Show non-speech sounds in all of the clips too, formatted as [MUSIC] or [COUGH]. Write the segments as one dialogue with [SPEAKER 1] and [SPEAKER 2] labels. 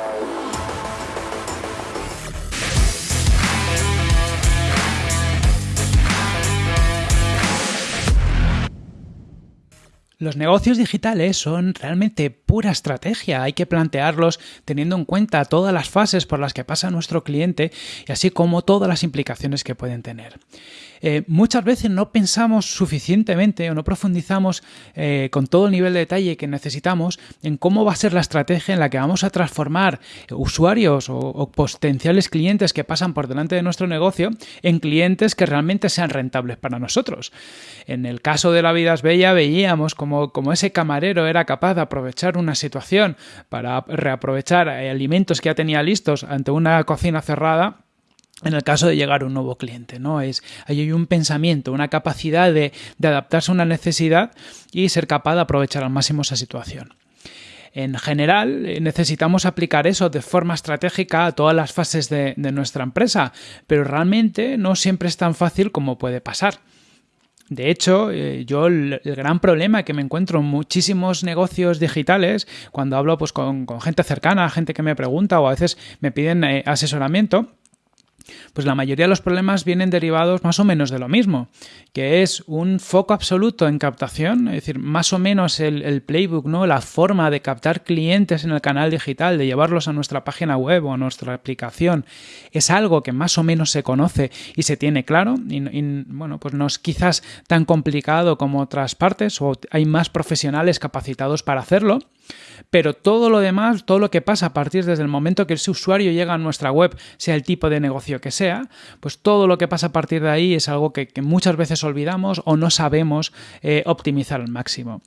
[SPEAKER 1] Yeah. Los negocios digitales son realmente pura estrategia, hay que plantearlos teniendo en cuenta todas las fases por las que pasa nuestro cliente y así como todas las implicaciones que pueden tener. Eh, muchas veces no pensamos suficientemente o no profundizamos eh, con todo el nivel de detalle que necesitamos en cómo va a ser la estrategia en la que vamos a transformar usuarios o, potenciales clientes que pasan por delante de nuestro negocio en clientes que realmente sean rentables para nosotros. En el caso de la vida es bella veíamos como, ese camarero era capaz de aprovechar una situación para reaprovechar eh, alimentos que ya tenía listos ante una cocina cerrada en el caso de llegar un nuevo cliente, ¿no? Es, hay un pensamiento, una capacidad de, adaptarse a una necesidad y ser capaz de aprovechar al máximo esa situación. En general, eh, necesitamos aplicar eso de forma estratégica a todas las fases de, nuestra empresa, pero realmente no siempre es tan fácil como puede pasar. De hecho, eh, yo el, gran problema que me encuentro en muchísimos negocios digitales, cuando hablo pues, con, gente cercana, gente que me pregunta o a veces me piden eh, asesoramiento, pues la mayoría de los problemas vienen derivados más o menos de lo mismo, que es un foco absoluto en captación, es decir, más o menos el, playbook, ¿no? la forma de captar clientes en el canal digital, de llevarlos a nuestra página web o a nuestra aplicación, es algo que más o menos se conoce y se tiene claro, y, bueno, pues no es quizás tan complicado como otras partes, o hay más profesionales capacitados para hacerlo, pero todo lo demás, todo lo que pasa a partir desde el momento que ese usuario llega a nuestra web, sea el tipo de negocio que sea, pues todo lo que pasa a partir de ahí es algo que, muchas veces olvidamos o no sabemos eh, optimizar al máximo.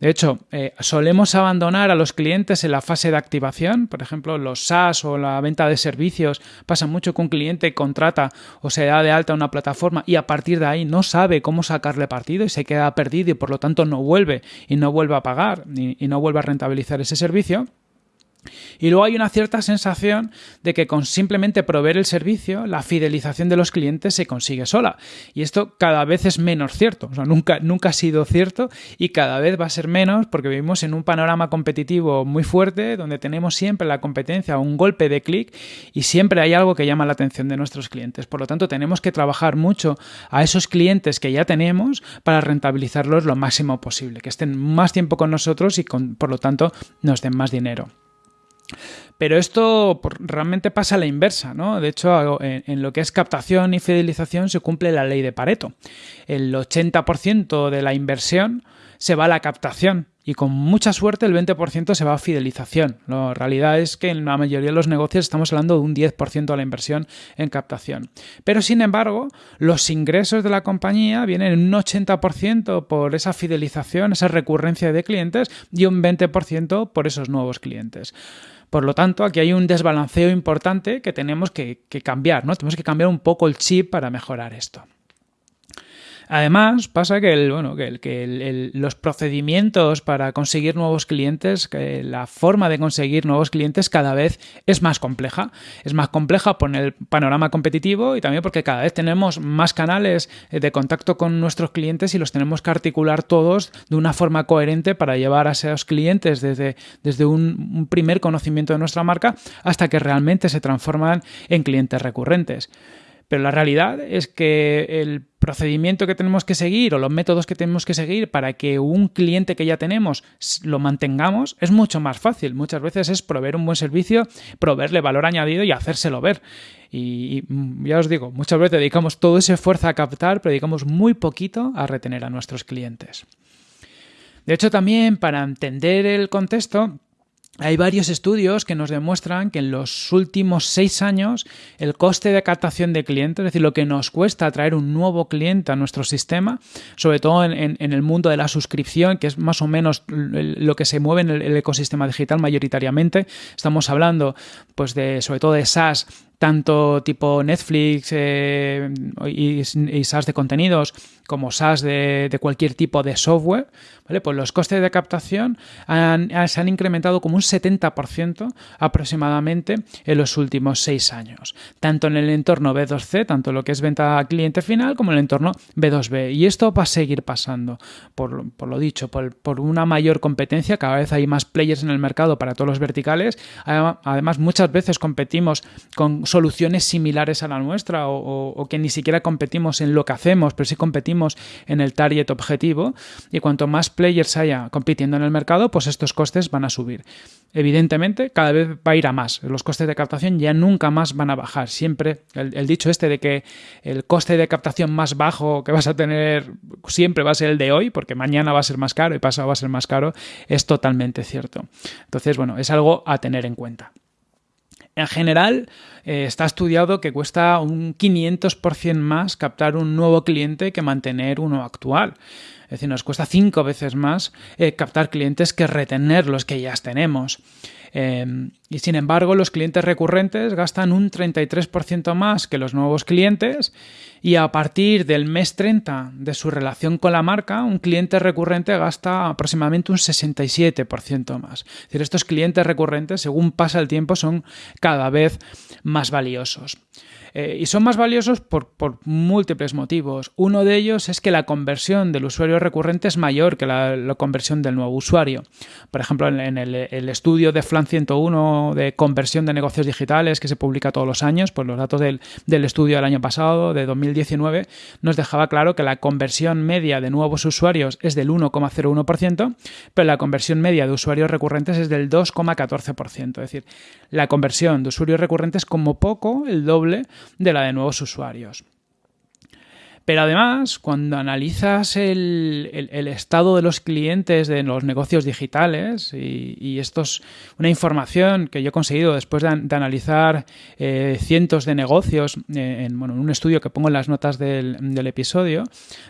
[SPEAKER 1] De hecho, eh, solemos abandonar a los clientes en la fase de activación, por ejemplo, los SaaS o la venta de servicios, pasa mucho que un cliente contrata o se da de alta una plataforma y a partir de ahí no sabe cómo sacarle partido y se queda perdido y por lo tanto no vuelve y no vuelve a pagar y no vuelve a rentabilizar ese servicio. Y luego hay una cierta sensación de que con simplemente proveer el servicio, la fidelización de los clientes se consigue sola. Y esto cada vez es menos cierto. O sea, nunca, nunca ha sido cierto y cada vez va a ser menos porque vivimos en un panorama competitivo muy fuerte donde tenemos siempre la competencia, un golpe de clic y siempre hay algo que llama la atención de nuestros clientes. Por lo tanto, tenemos que trabajar mucho a esos clientes que ya tenemos para rentabilizarlos lo máximo posible, que estén más tiempo con nosotros y por lo tanto nos den más dinero. Pero esto realmente pasa a la inversa, ¿no? De hecho, en, lo que es captación y fidelización se cumple la ley de Pareto. El 80% de la inversión se va a la captación y con mucha suerte el 20% se va a fidelización. La realidad es que en la mayoría de los negocios estamos hablando de un 10% de la inversión en captación. Pero sin embargo, los ingresos de la compañía vienen en un 80% por esa fidelización, esa recurrencia de clientes y un 20% por esos nuevos clientes. Por lo tanto, aquí hay un desbalanceo importante que tenemos que, cambiar, ¿no? Tenemos que cambiar un poco el chip para mejorar esto. Además, pasa que, los procedimientos para conseguir nuevos clientes, la forma de conseguir nuevos clientes cada vez es más compleja. Es más compleja por el panorama competitivo y también porque cada vez tenemos más canales de contacto con nuestros clientes y los tenemos que articular todos de una forma coherente para llevar a esos clientes desde, desde un primer conocimiento de nuestra marca hasta que realmente se transforman en clientes recurrentes. Pero la realidad es que el procedimiento que tenemos que seguir o los métodos que tenemos que seguir para que un cliente que ya tenemos lo mantengamos es mucho más fácil. Muchas veces es proveer un buen servicio, proveerle valor añadido y hacérselo ver. Y, ya os digo, muchas veces dedicamos todo ese esfuerzo a captar, pero dedicamos muy poquito a retener a nuestros clientes. De hecho, también para entender el contexto, hay varios estudios que nos demuestran que en los últimos seis años el coste de captación de clientes, es decir, lo que nos cuesta atraer un nuevo cliente a nuestro sistema, sobre todo en, el mundo de la suscripción, que es más o menos lo que se mueve en el, ecosistema digital mayoritariamente, estamos hablando pues de sobre todo de SaaS tanto tipo Netflix eh, y, y, SaaS de contenidos como SaaS de, cualquier tipo de software, ¿vale? Pues los costes de captación se han incrementado como un 70% aproximadamente en los últimos seis años, tanto en el entorno B2C, tanto lo que es venta a cliente final, como en el entorno B2B. Y esto va a seguir pasando, por, por lo dicho, por, por, una mayor competencia, cada vez hay más players en el mercado para todos los verticales. Además, muchas veces competimos con soluciones similares a la nuestra o, que ni siquiera competimos en lo que hacemos, pero sí competimos en el target objetivo y cuanto más players haya compitiendo en el mercado, pues estos costes van a subir. Evidentemente, cada vez va a ir a más. Los costes de captación ya nunca más van a bajar. Siempre el dicho este de que el coste de captación más bajo que vas a tener siempre va a ser el de hoy, porque mañana va a ser más caro y pasado va a ser más caro, es totalmente cierto. Entonces, bueno, es algo a tener en cuenta. En general, eh, está estudiado que cuesta un 500% más captar un nuevo cliente que mantener uno actual. Es decir, nos cuesta cinco veces más eh, captar clientes que retener los que ya tenemos. Eh, y sin embargo, los clientes recurrentes gastan un 33% más que los nuevos clientes y a partir del mes 30 de su relación con la marca, un cliente recurrente gasta aproximadamente un 67% más. Es decir, estos clientes recurrentes, según pasa el tiempo, son cada vez más valiosos. Eh, y son más valiosos por, por, múltiples motivos. Uno de ellos es que la conversión del usuario recurrente es mayor que la, conversión del nuevo usuario. Por ejemplo, en, el, el, estudio de Flan 101 de conversión de negocios digitales que se publica todos los años, pues los datos del, del estudio del año pasado, de 2019, nos dejaba claro que la conversión media de nuevos usuarios es del 1,01%, pero la conversión media de usuarios recurrentes es del 2,14%. Es decir, la conversión de usuarios recurrentes como poco el doble de la de nuevos usuarios. Pero además, cuando analizas el, el, estado de los clientes de los negocios digitales, y, esto es una información que yo he conseguido después de, analizar eh, cientos de negocios eh, en, bueno, en, un estudio que pongo en las notas del, del, episodio,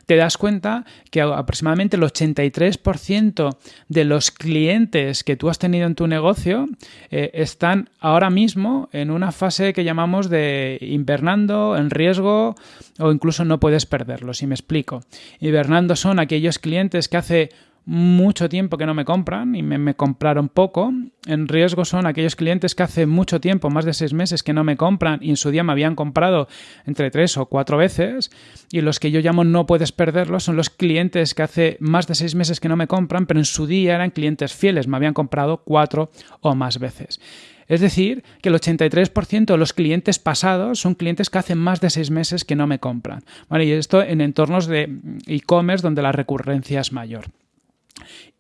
[SPEAKER 1] te das cuenta que aproximadamente el 83% de los clientes que tú has tenido en tu negocio eh, están ahora mismo en una fase que llamamos de invernando, en riesgo o incluso no puedes perderlo, si me explico. Hibernando son aquellos clientes que hace mucho tiempo que no me compran y me, me, compraron poco. En riesgo son aquellos clientes que hace mucho tiempo, más de seis meses, que no me compran y en su día me habían comprado entre tres o cuatro veces. Y los que yo llamo no puedes perderlos son los clientes que hace más de seis meses que no me compran, pero en su día eran clientes fieles, me habían comprado cuatro o más veces. Es decir, que el 83% de los clientes pasados son clientes que hacen más de seis meses que no me compran. Vale, y esto en entornos de e-commerce donde la recurrencia es mayor.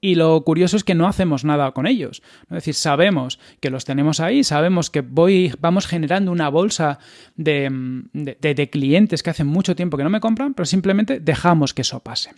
[SPEAKER 1] Y lo curioso es que no hacemos nada con ellos. Es decir, sabemos que los tenemos ahí, sabemos que voy, vamos generando una bolsa de, de clientes que hacen mucho tiempo que no me compran, pero simplemente dejamos que eso pase.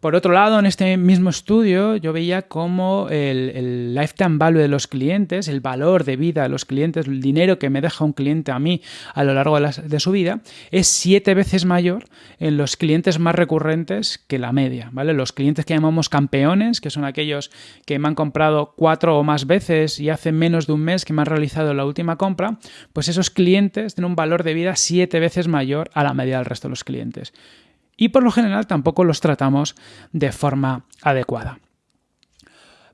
[SPEAKER 1] Por otro lado, en este mismo estudio yo veía cómo el, lifetime value de los clientes, el valor de vida de los clientes, el dinero que me deja un cliente a mí a lo largo de, su vida, es siete veces mayor en los clientes más recurrentes que la media. Los clientes que llamamos campeones, que son aquellos que me han comprado cuatro o más veces y hace menos de un mes que me han realizado la última compra, pues esos clientes tienen un valor de vida siete veces mayor a la media del resto de los clientes y por lo general tampoco los tratamos de forma adecuada.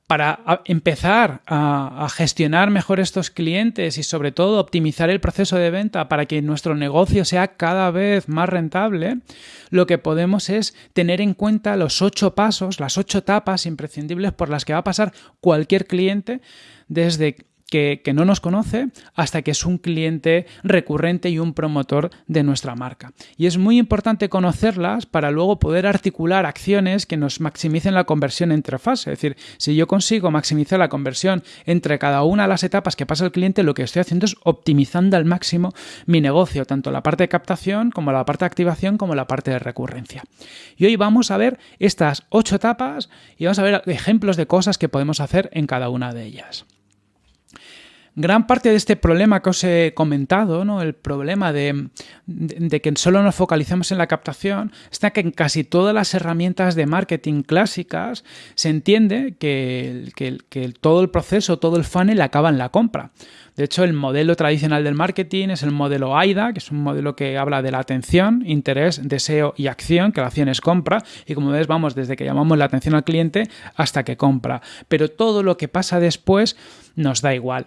[SPEAKER 1] Para empezar a, gestionar mejor estos clientes y sobre todo optimizar el proceso de venta para que nuestro negocio sea cada vez más rentable, lo que podemos es tener en cuenta los ocho pasos, las ocho etapas imprescindibles por las que va a pasar cualquier cliente desde que, no nos conoce hasta que es un cliente recurrente y un promotor de nuestra marca. Y es muy importante conocerlas para luego poder articular acciones que nos maximicen la conversión entre fases. Es decir, si yo consigo maximizar la conversión entre cada una de las etapas que pasa el cliente, lo que estoy haciendo es optimizando al máximo mi negocio, tanto la parte de captación como la parte de activación como la parte de recurrencia. Y hoy vamos a ver estas ocho etapas y vamos a ver ejemplos de cosas que podemos hacer en cada una de ellas. Gran parte de este problema que os he comentado, ¿no? el problema de, que solo nos focalizamos en la captación, está que en casi todas las herramientas de marketing clásicas se entiende que, que todo el proceso, todo el funnel acaba en la compra. De hecho, el modelo tradicional del marketing es el modelo AIDA, que es un modelo que habla de la atención, interés, deseo y acción, que la acción es compra, y como ves, vamos desde que llamamos la atención al cliente hasta que compra. Pero todo lo que pasa después nos da igual.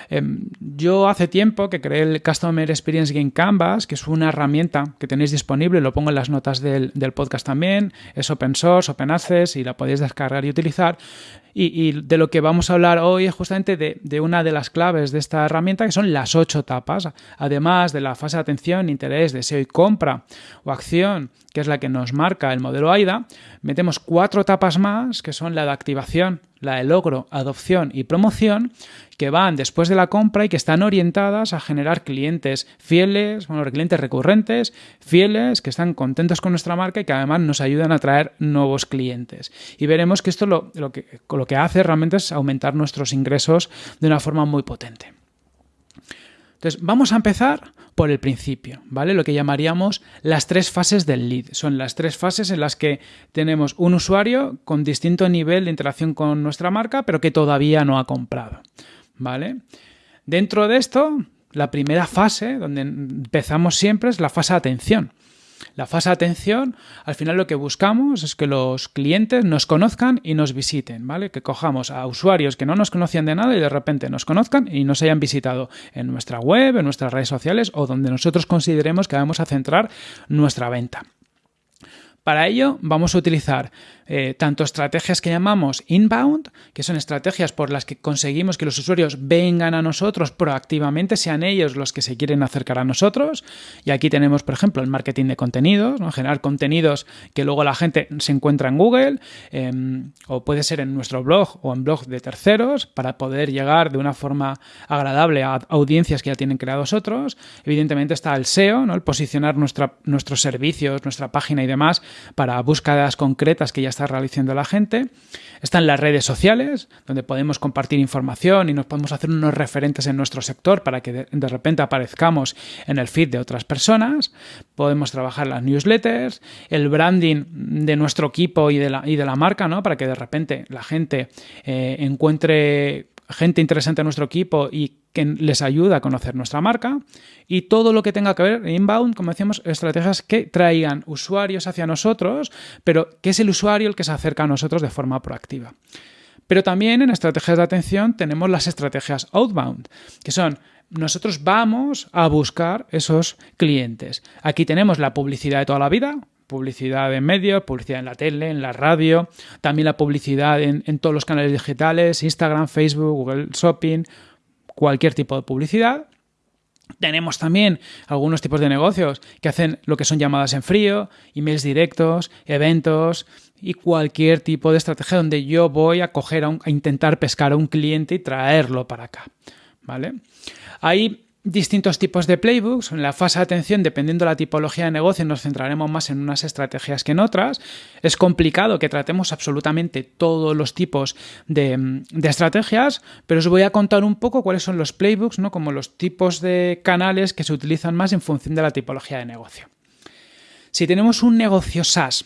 [SPEAKER 1] Em, yo hace tiempo que creé el Customer Experience Game Canvas, que es una herramienta que tenéis disponible, lo pongo en las notas del, podcast también, es open source, open access y la podéis descargar y utilizar. Y, de lo que vamos a hablar hoy es justamente de, una de las claves de esta herramienta, que son las ocho etapas. Además de la fase de atención, interés, deseo y compra o acción, que es la que nos marca el modelo AIDA, metemos cuatro etapas más, que son la de activación, la de logro, adopción y promoción, que van después de la compra y que están orientadas a generar clientes fieles, bueno, clientes recurrentes, fieles, que están contentos con nuestra marca y que además nos ayudan a traer nuevos clientes. Y veremos que esto lo, que, lo que hace realmente es aumentar nuestros ingresos de una forma muy potente. Entonces, vamos a empezar por el principio, ¿vale? Lo que llamaríamos las tres fases del lead. Son las tres fases en las que tenemos un usuario con distinto nivel de interacción con nuestra marca, pero que todavía no ha comprado, ¿vale? Dentro de esto, la primera fase, donde empezamos siempre, es la fase de atención. La fase de atención, al final lo que buscamos es que los clientes nos conozcan y nos visiten, ¿vale? Que cojamos a usuarios que no nos conocían de nada y de repente nos conozcan y nos hayan visitado en nuestra web, en nuestras redes sociales o donde nosotros consideremos que vamos a centrar nuestra venta. Para ello vamos a utilizar eh, tanto estrategias que llamamos inbound, que son estrategias por las que conseguimos que los usuarios vengan a nosotros proactivamente, sean ellos los que se quieren acercar a nosotros. Y aquí tenemos, por ejemplo, el marketing de contenidos, generar contenidos que luego la gente se encuentra en Google, em, o puede ser en nuestro blog o en blog de terceros, para poder llegar de una forma agradable a audiencias que ya tienen creados otros. Evidentemente está el SEO, el posicionar nuestra, nuestros servicios, nuestra página y demás para búsquedas concretas que ya están realizando la gente. Están las redes sociales, donde podemos compartir información y nos podemos hacer unos referentes en nuestro sector para que de, repente aparezcamos en el feed de otras personas. Podemos trabajar las newsletters, el branding de nuestro equipo y de la, y de la marca, ¿no? Para que de repente la gente eh, encuentre gente interesante en nuestro equipo y que les ayuda a conocer nuestra marca y todo lo que tenga que ver inbound, como decíamos, estrategias que traigan usuarios hacia nosotros, pero que es el usuario el que se acerca a nosotros de forma proactiva. Pero también en estrategias de atención tenemos las estrategias outbound, que son nosotros vamos a buscar esos clientes. Aquí tenemos la publicidad de toda la vida, publicidad en medios, publicidad en la tele, en la radio, también la publicidad en, en todos los canales digitales, Instagram, Facebook, Google Shopping, cualquier tipo de publicidad. Tenemos también algunos tipos de negocios que hacen lo que son llamadas en frío, emails directos, eventos y cualquier tipo de estrategia donde yo voy a coger a, intentar pescar a un cliente y traerlo para acá. ¿Vale? Hay distintos tipos de playbooks. En la fase de atención, dependiendo de la tipología de negocio, nos centraremos más en unas estrategias que en otras. Es complicado que tratemos absolutamente todos los tipos de, estrategias, pero os voy a contar un poco cuáles son los playbooks, ¿no? como los tipos de canales que se utilizan más en función de la tipología de negocio. Si tenemos un negocio SaaS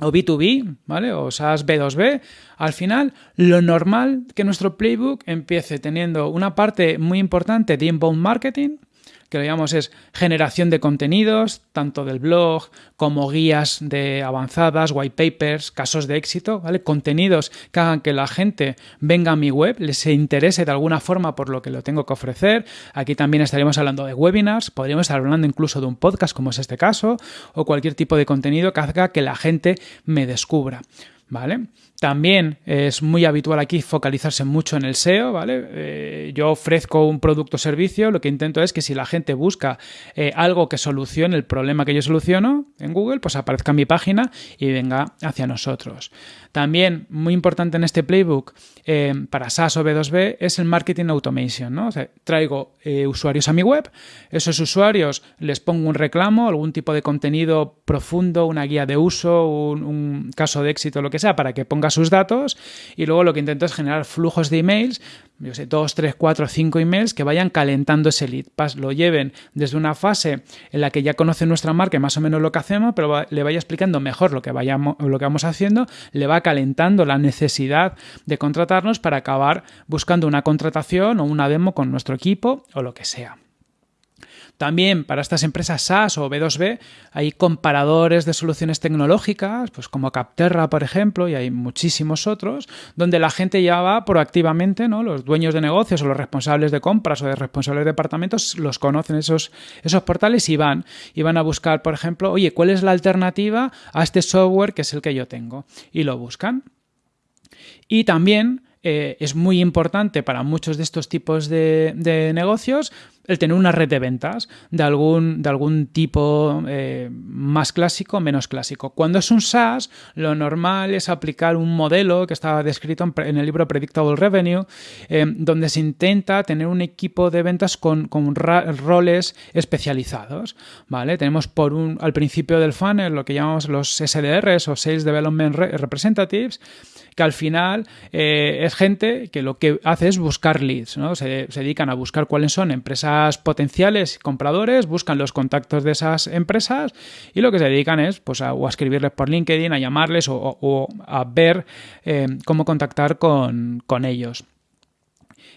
[SPEAKER 1] o B2B, ¿vale? O SaaS B2B, al final lo normal que nuestro playbook empiece teniendo una parte muy importante de inbound marketing, que lo llamamos es generación de contenidos, tanto del blog como guías de avanzadas, white papers, casos de éxito, ¿vale? Contenidos que hagan que la gente venga a mi web, les interese de alguna forma por lo que lo tengo que ofrecer. Aquí también estaríamos hablando de webinars, podríamos estar hablando incluso de un podcast como es este caso, o cualquier tipo de contenido que haga que la gente me descubra. ¿Vale? También es muy habitual aquí focalizarse mucho en el SEO, ¿vale? Eh, yo ofrezco un producto o servicio, lo que intento es que si la gente busca eh, algo que solucione el problema que yo soluciono en Google, pues aparezca en mi página y venga hacia nosotros. También, muy importante en este playbook eh, para SaaS o B2B es el marketing automation, ¿no? traigo usuarios a mi web, esos usuarios les pongo un reclamo, algún tipo de contenido profundo, una guía de uso, un, un caso de éxito, lo que sea, para que ponga sus datos y luego lo que intento es generar flujos de emails yo sé, dos, tres, cuatro, cinco emails que vayan calentando ese lead. lo lleven desde una fase en la que ya conoce nuestra marca más o menos lo que hacemos, pero le vaya explicando mejor lo que, vayamos, lo que vamos haciendo, le va calentando la necesidad de contratarnos para acabar buscando una contratación o una demo con nuestro equipo o lo que sea. También para estas empresas SaaS o B2B hay comparadores de soluciones tecnológicas, pues como Capterra, por ejemplo, y hay muchísimos otros, donde la gente ya va proactivamente, ¿no? Los dueños de negocios o los responsables de compras o de responsables de departamentos los conocen esos, esos portales y van, y van a buscar, por ejemplo, oye, ¿cuál es la alternativa a este software que es el que yo tengo? Y lo buscan. Y también eh, es muy importante para muchos de estos tipos de, negocios el tener una red de ventas de algún, de algún tipo eh, más clásico menos clásico. Cuando es un SaaS, lo normal es aplicar un modelo que estaba descrito en, el libro Predictable Revenue, eh, donde se intenta tener un equipo de ventas con, roles especializados. ¿vale? Tenemos por un, al principio del funnel lo que llamamos los SDRs o Sales Development Representatives, que al final eh, es gente que lo que hace es buscar leads, ¿no? Se, dedican a buscar cuáles son empresas potenciales compradores, buscan los contactos de esas empresas y lo que se dedican es pues, a, escribirles por LinkedIn, a llamarles o, a ver eh, cómo contactar con, ellos.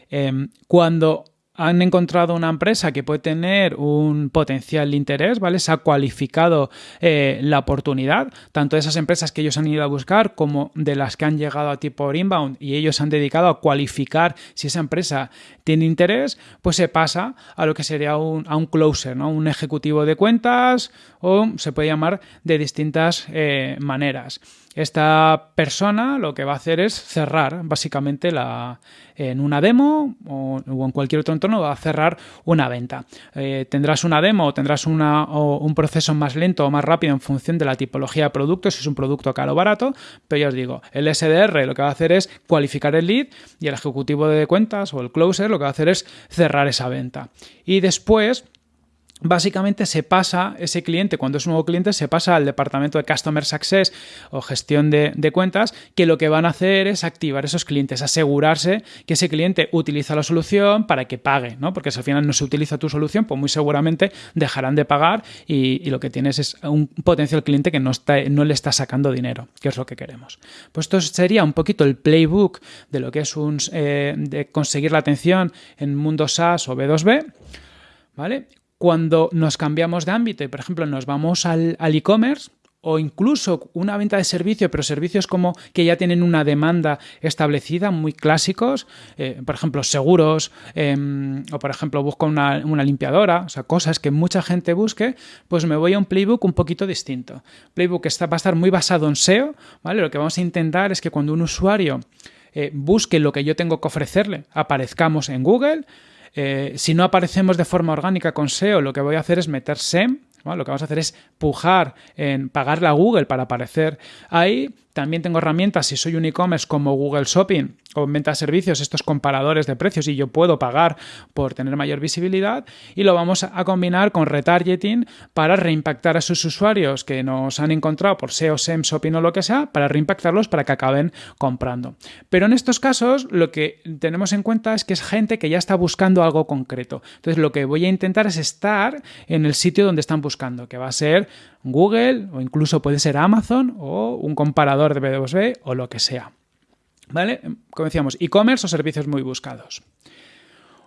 [SPEAKER 1] Em, cuando han encontrado una empresa que puede tener un potencial interés, ¿vale? Se ha cualificado eh, la oportunidad, tanto de esas empresas que ellos han ido a buscar como de las que han llegado a tipo inbound y ellos han dedicado a cualificar si esa empresa tiene interés, pues se pasa a lo que sería un, a un closer, ¿no? Un ejecutivo de cuentas o se puede llamar de distintas eh, maneras. Esta persona lo que va a hacer es cerrar básicamente la, en una demo o, en cualquier otro entorno va a cerrar una venta. Eh, tendrás una demo o tendrás una, un proceso más lento o más rápido en función de la tipología de producto, si es un producto caro o barato, pero ya os digo, el SDR lo que va a hacer es cualificar el lead y el ejecutivo de cuentas o el closer lo que va a hacer es cerrar esa venta. Y después básicamente se pasa ese cliente, cuando es un nuevo cliente, se pasa al departamento de Customer Success o gestión de, cuentas, que lo que van a hacer es activar esos clientes, asegurarse que ese cliente utiliza la solución para que pague, ¿no? Porque si al final no se utiliza tu solución, pues muy seguramente dejarán de pagar y, lo que tienes es un potencial cliente que no, está, no le está sacando dinero, que es lo que queremos. Pues esto sería un poquito el playbook de lo que es un, eh, de conseguir la atención en mundo SaaS o B2B. ¿Vale? Cuando nos cambiamos de ámbito y, por ejemplo, nos vamos al e-commerce, o incluso una venta de servicio, pero servicios como que ya tienen una demanda establecida, muy clásicos, eh, por ejemplo, seguros, em, o por ejemplo, busco una, limpiadora, o sea, cosas que mucha gente busque, pues me voy a un playbook un poquito distinto. Playbook está, va a estar muy basado en SEO, ¿vale? Lo que vamos a intentar es que cuando un usuario eh, busque lo que yo tengo que ofrecerle, aparezcamos en Google, eh, si no aparecemos de forma orgánica con SEO, lo que voy a hacer es meter SEM, lo que vamos a hacer es pujar en pagarle a Google para aparecer ahí. También tengo herramientas, si soy un e-commerce como Google Shopping, o venta de servicios, estos comparadores de precios y yo puedo pagar por tener mayor visibilidad y lo vamos a combinar con retargeting para reimpactar a sus usuarios que nos han encontrado por SEO, SEM, Shopping o lo que sea, para reimpactarlos para que acaben comprando. Pero en estos casos lo que tenemos en cuenta es que es gente que ya está buscando algo concreto. Entonces lo que voy a intentar es estar en el sitio donde están buscando, que va a ser Google o incluso puede ser Amazon o un comparador de B2B o lo que sea. ¿Vale? Como decíamos, e-commerce o servicios muy buscados.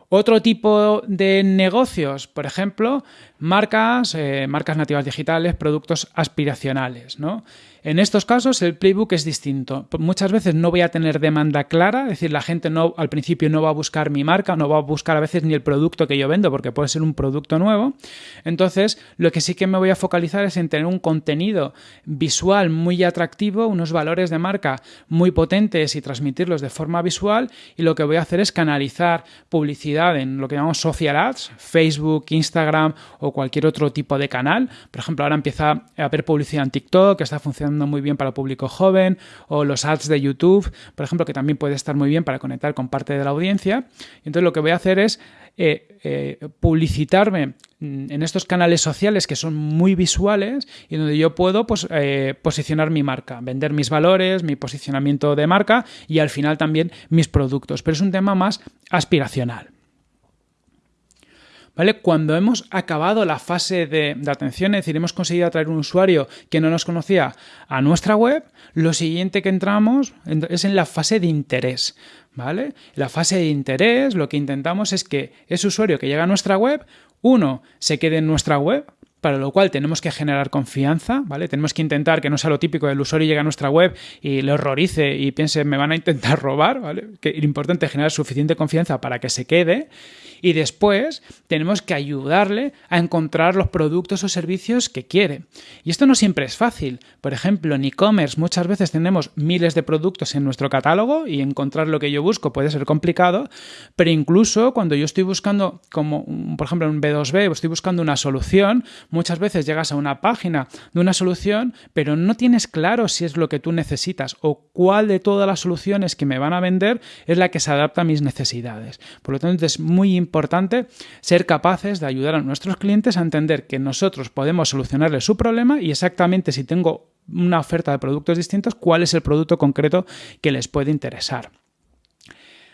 [SPEAKER 1] Otro tipo de negocios, por ejemplo, marcas, eh, marcas nativas digitales, productos aspiracionales, ¿no? En estos casos el playbook es distinto. Muchas veces no voy a tener demanda clara, es decir, la gente no al principio no va a buscar mi marca, no va a buscar a veces ni el producto que yo vendo porque puede ser un producto nuevo. Entonces, lo que sí que me voy a focalizar es en tener un contenido visual muy atractivo, unos valores de marca muy potentes y transmitirlos de forma visual y lo que voy a hacer es canalizar publicidad en lo que llamamos social ads, Facebook, Instagram o cualquier otro tipo de canal. Por ejemplo, ahora empieza a haber publicidad en TikTok que está funcionando muy bien para el público joven, o los ads de YouTube, por ejemplo, que también puede estar muy bien para conectar con parte de la audiencia. Entonces lo que voy a hacer es eh, eh, publicitarme en estos canales sociales que son muy visuales y donde yo puedo pues, eh, posicionar mi marca, vender mis valores, mi posicionamiento de marca y al final también mis productos. Pero es un tema más aspiracional. ¿Vale? Cuando hemos acabado la fase de, atención, es decir, hemos conseguido atraer un usuario que no nos conocía a nuestra web, lo siguiente que entramos es en la fase de interés. ¿Vale? La fase de interés lo que intentamos es que ese usuario que llega a nuestra web, uno, se quede en nuestra web, para lo cual tenemos que generar confianza, ¿vale? Tenemos que intentar que no sea lo típico del usuario llegue a nuestra web y le horrorice y piense me van a intentar [LAUGHS] robar, ¿vale? Que es importante generar suficiente confianza para que se quede y después tenemos que ayudarle a encontrar los productos o servicios que quiere. Y esto no siempre es fácil. Por ejemplo, en e-commerce muchas veces tenemos miles de productos en nuestro catálogo y encontrar lo que yo busco puede ser complicado, pero incluso cuando yo estoy buscando, como por ejemplo en un B2B, estoy buscando una solución, muchas veces llegas a una página de una solución, pero no tienes claro si es lo que tú necesitas o cuál de todas las soluciones que me van a vender es la que se adapta a mis necesidades. Por lo tanto, es muy importante ser capaces de ayudar a nuestros clientes a entender que nosotros podemos solucionarles su problema y exactamente si tengo una oferta de productos distintos, cuál es el producto concreto que les puede interesar.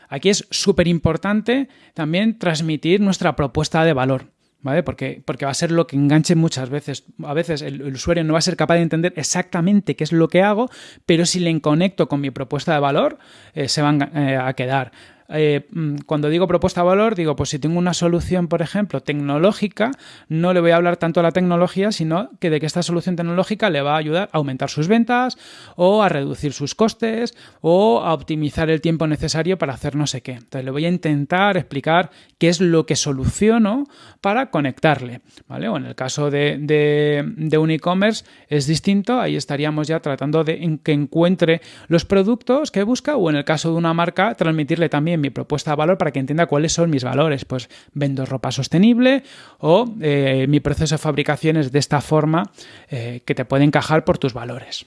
[SPEAKER 1] Aquí es súper importante también transmitir nuestra propuesta de valor. ¿Vale? Porque, porque va a ser lo que enganche muchas veces. A veces el, usuario no va a ser capaz de entender exactamente qué es lo que hago, pero si le conecto con mi propuesta de valor, eh, se van eh, a quedar. Eh, mm, cuando digo propuesta valor, digo, pues si tengo una solución, por ejemplo, tecnológica, no le voy a hablar tanto a la tecnología, sino que de que esta solución tecnológica le va a ayudar a aumentar sus ventas o a reducir sus costes o a optimizar el tiempo necesario para hacer no sé qué. Entonces le voy a intentar explicar qué es lo que soluciono para conectarle, ¿vale? O en el caso de, un e-commerce es distinto, ahí estaríamos ya tratando de que encuentre los productos que busca o en el caso de una marca transmitirle también mi propuesta de valor para que entienda cuáles son mis valores. Pues vendo ropa sostenible o eh, mi proceso de fabricación es de esta forma eh, que te puede encajar por tus valores.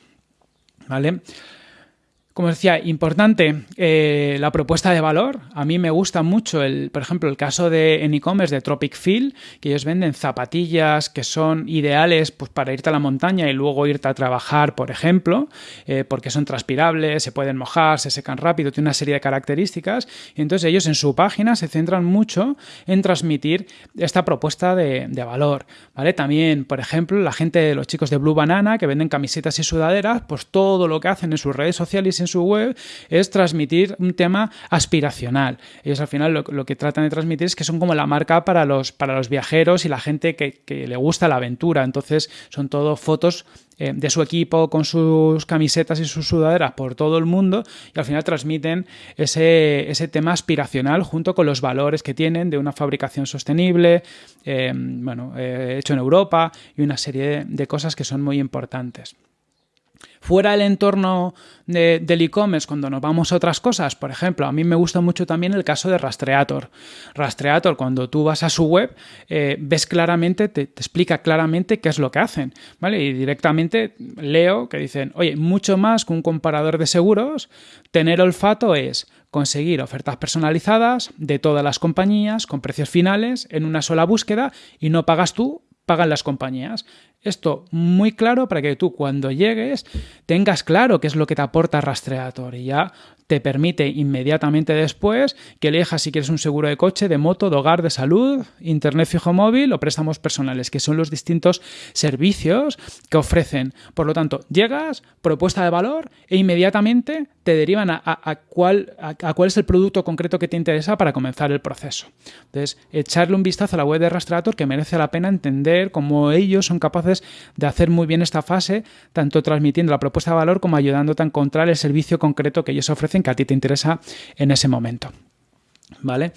[SPEAKER 1] ¿Vale? Como decía, importante eh, la propuesta de valor. A mí me gusta mucho, el, por ejemplo, el caso de en e-commerce de Tropic Feel, que ellos venden zapatillas que son ideales pues, para irte a la montaña y luego irte a trabajar, por ejemplo, eh, porque son transpirables, se pueden mojar, se secan rápido, tiene una serie de características. Y entonces ellos en su página se centran mucho en transmitir esta propuesta de, de valor. ¿vale? También, por ejemplo, la gente, los chicos de Blue Banana, que venden camisetas y sudaderas, pues todo lo que hacen en sus redes sociales y en su web es transmitir un tema aspiracional. Ellos al final lo, que tratan de transmitir es que son como la marca para los, para los viajeros y la gente que, le gusta la aventura. Entonces son todo fotos eh, de su equipo con sus camisetas y sus sudaderas por todo el mundo y al final transmiten ese, ese tema aspiracional junto con los valores que tienen de una fabricación sostenible, eh, bueno, eh, hecho en Europa y una serie de cosas que son muy importantes. Fuera del entorno del e-commerce, cuando nos vamos a otras cosas, por ejemplo, a mí me gusta mucho también el caso de Rastreator. Rastreator, cuando tú vas a su web, eh, ves claramente, te, te, explica claramente qué es lo que hacen, ¿vale? Y directamente leo que dicen, oye, mucho más que un comparador de seguros, tener olfato es conseguir ofertas personalizadas de todas las compañías con precios finales en una sola búsqueda y no pagas tú, pagan las compañías. Esto muy claro para que tú cuando llegues tengas claro qué es lo que te aporta Rastreator y ya te permite inmediatamente después que elijas si quieres un seguro de coche, de moto, de hogar, de salud, internet fijo móvil o préstamos personales, que son los distintos servicios que ofrecen. Por lo tanto, llegas, propuesta de valor e inmediatamente te derivan a, cuál, cuál es el producto concreto que te interesa para comenzar el proceso. Entonces, echarle un vistazo a la web de Rastreator que merece la pena entender cómo ellos son capaces de hacer muy bien esta fase, tanto transmitiendo la propuesta de valor como ayudándote a encontrar el servicio concreto que ellos ofrecen que a ti te interesa en ese momento. ¿Vale?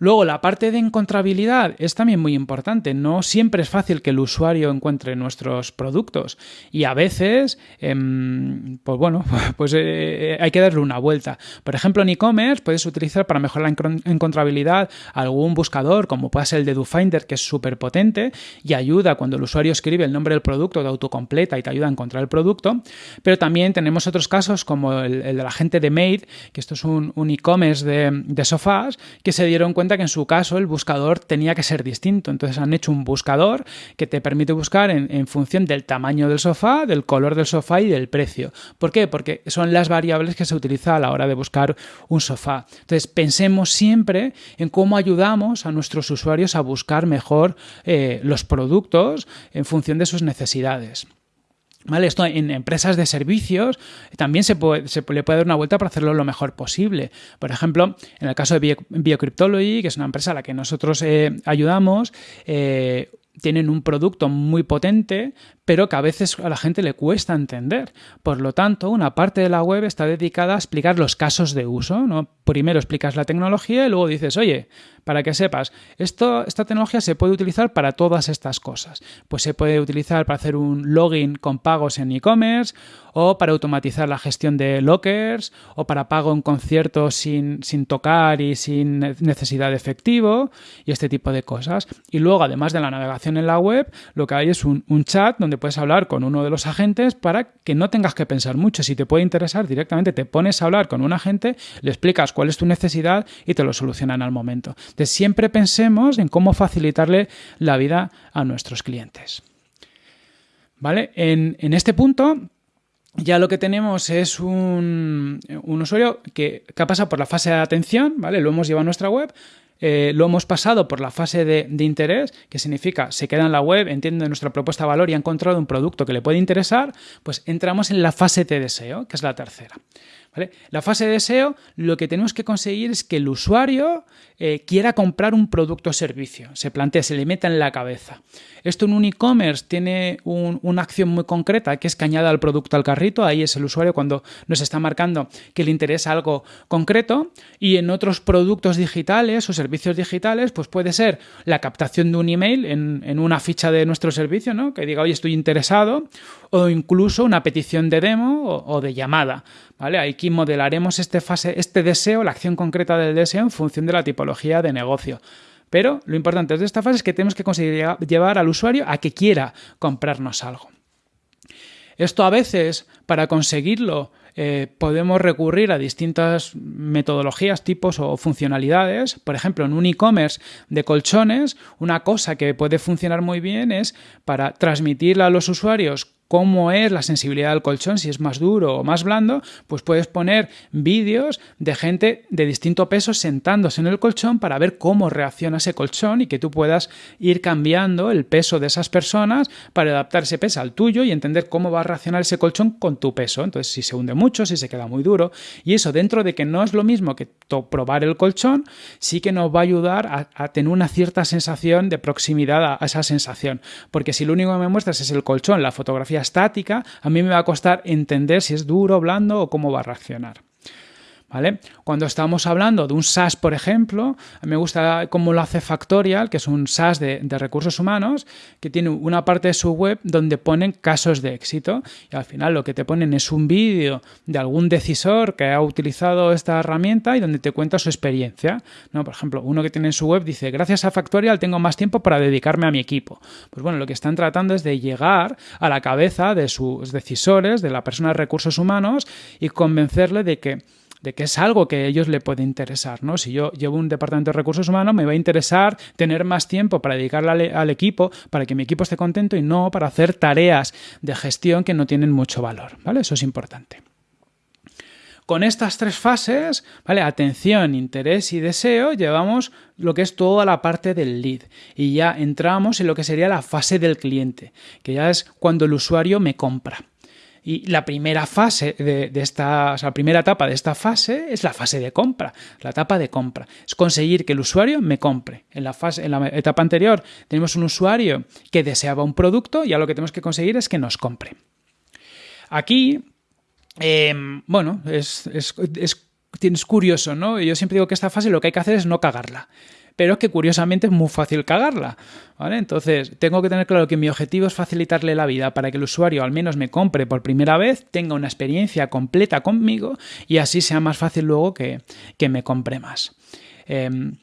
[SPEAKER 1] Luego, la parte de encontrabilidad es también muy importante. No siempre es fácil que el usuario encuentre nuestros productos y a veces, em, pues bueno, [LAUGHS] pues eh, hay que darle una vuelta. Por ejemplo, en e-commerce puedes utilizar para mejorar la encontrabilidad algún buscador, como puede ser el de DoFinder, que es súper potente y ayuda cuando el usuario escribe el nombre del producto de autocompleta y te ayuda a encontrar el producto. Pero también tenemos otros casos como el, de la gente de Made, que esto es un, e-commerce de sofás, que se dieron cuenta que en su caso el buscador tenía que ser distinto. Entonces han hecho un buscador que te permite buscar en, función del tamaño del sofá, del color del sofá y del precio. ¿Por qué? Porque son las variables que se utilizan a la hora de buscar un sofá. Entonces pensemos siempre en cómo ayudamos a nuestros usuarios a buscar mejor eh, los productos en función de sus necesidades. ¿Vale? Esto en empresas de servicios también se, puede, se le puede dar una vuelta para hacerlo lo mejor posible. Por ejemplo, en el caso de Biocryptology, que es una empresa a la que nosotros eh, ayudamos, eh, tienen un producto muy potente, pero que a veces a la gente le cuesta entender. Por lo tanto, una parte de la web está dedicada a explicar los casos de uso. ¿no? Primero explicas la tecnología y luego dices, oye, para que sepas, esto, esta tecnología se puede utilizar para todas estas cosas. Pues se puede utilizar para hacer un login con pagos en e-commerce, o para automatizar la gestión de lockers, o para pago en conciertos sin, sin tocar y sin necesidad de efectivo, y este tipo de cosas. Y luego, además de la navegación en la web, lo que hay es un, un chat donde puedes hablar con uno de los agentes para que no tengas que pensar mucho. Si te puede interesar, directamente te pones a hablar con un agente, le explicas cuál es tu necesidad y te lo solucionan al momento. Entonces, siempre pensemos en cómo facilitarle la vida a nuestros clientes. ¿Vale? En, este punto, ya lo que tenemos es un, usuario que, que, ha pasado por la fase de atención, ¿vale? Lo hemos llevado a nuestra web, eh, lo hemos pasado por la fase de, interés, que significa se queda en la web, entiende nuestra propuesta de valor y ha encontrado un producto que le puede interesar, pues entramos en la fase de deseo, que es la tercera. La fase de deseo, lo que tenemos que conseguir es que el usuario eh, quiera comprar un producto o servicio, se plantea, se le meta en la cabeza. Esto en un e-commerce tiene una acción muy concreta, que es que añada el producto al carrito, ahí es el usuario cuando nos está marcando que le interesa algo concreto, y en otros productos digitales o servicios digitales, pues puede ser la captación de un email en, una ficha de nuestro servicio, ¿no? que diga, oye, estoy interesado, o incluso una petición de demo o, o de llamada. ¿vale? Aquí modelaremos este, fase, este deseo, la acción concreta del deseo en función de la tipología de negocio. Pero lo importante de esta fase es que tenemos que conseguir llevar al usuario a que quiera comprarnos algo. Esto a veces, para conseguirlo, eh, podemos recurrir a distintas metodologías, tipos o funcionalidades. Por ejemplo, en un e-commerce de colchones, una cosa que puede funcionar muy bien es para transmitirle a los usuarios cómo es la sensibilidad del colchón, si es más duro o más blando, pues puedes poner vídeos de gente de distinto peso sentándose en el colchón para ver cómo reacciona ese colchón y que tú puedas ir cambiando el peso de esas personas para adaptar ese peso al tuyo y entender cómo va a reaccionar ese colchón con tu peso. Entonces, si se hunde mucho, si se queda muy duro. Y eso, dentro de que no es lo mismo que probar el colchón, sí que nos va a ayudar a, tener una cierta sensación de proximidad a, a esa sensación. Porque si lo único que me muestras es el colchón, la fotografía estática, a mí me va a costar entender si es duro, blando o cómo va a reaccionar. ¿Vale? Cuando estamos hablando de un SaaS, por ejemplo, me gusta cómo lo hace Factorial, que es un SaaS de, recursos humanos, que tiene una parte de su web donde ponen casos de éxito y al final lo que te ponen es un vídeo de algún decisor que ha utilizado esta herramienta y donde te cuenta su experiencia. ¿no? Por ejemplo, uno que tiene en su web dice, gracias a Factorial tengo más tiempo para dedicarme a mi equipo. Pues bueno, lo que están tratando es de llegar a la cabeza de sus decisores, de la persona de recursos humanos y convencerle de que de que es algo que a ellos le puede interesar. ¿no? Si yo llevo un departamento de recursos humanos, me va a interesar tener más tiempo para dedicarle al, equipo, para que mi equipo esté contento y no para hacer tareas de gestión que no tienen mucho valor. ¿vale? Eso es importante. Con estas tres fases, ¿vale? Atención, interés y deseo, llevamos lo que es toda la parte del lead. Y ya entramos en lo que sería la fase del cliente, que ya es cuando el usuario me compra. Y la primera fase de, esta, o sea, la primera etapa de esta fase es la fase de compra, la etapa de compra. Es conseguir que el usuario me compre. En la, fase, en la etapa anterior tenemos un usuario que deseaba un producto y ahora lo que tenemos que conseguir es que nos compre. Aquí, em, bueno, es, es, es curioso, ¿no? Yo siempre digo que esta fase lo que hay que hacer es no cagarla pero es que curiosamente es muy fácil cagarla. ¿vale? Entonces, tengo que tener claro que mi objetivo es facilitarle la vida para que el usuario al menos me compre por primera vez, tenga una experiencia completa conmigo y así sea más fácil luego que, me compre más. Em,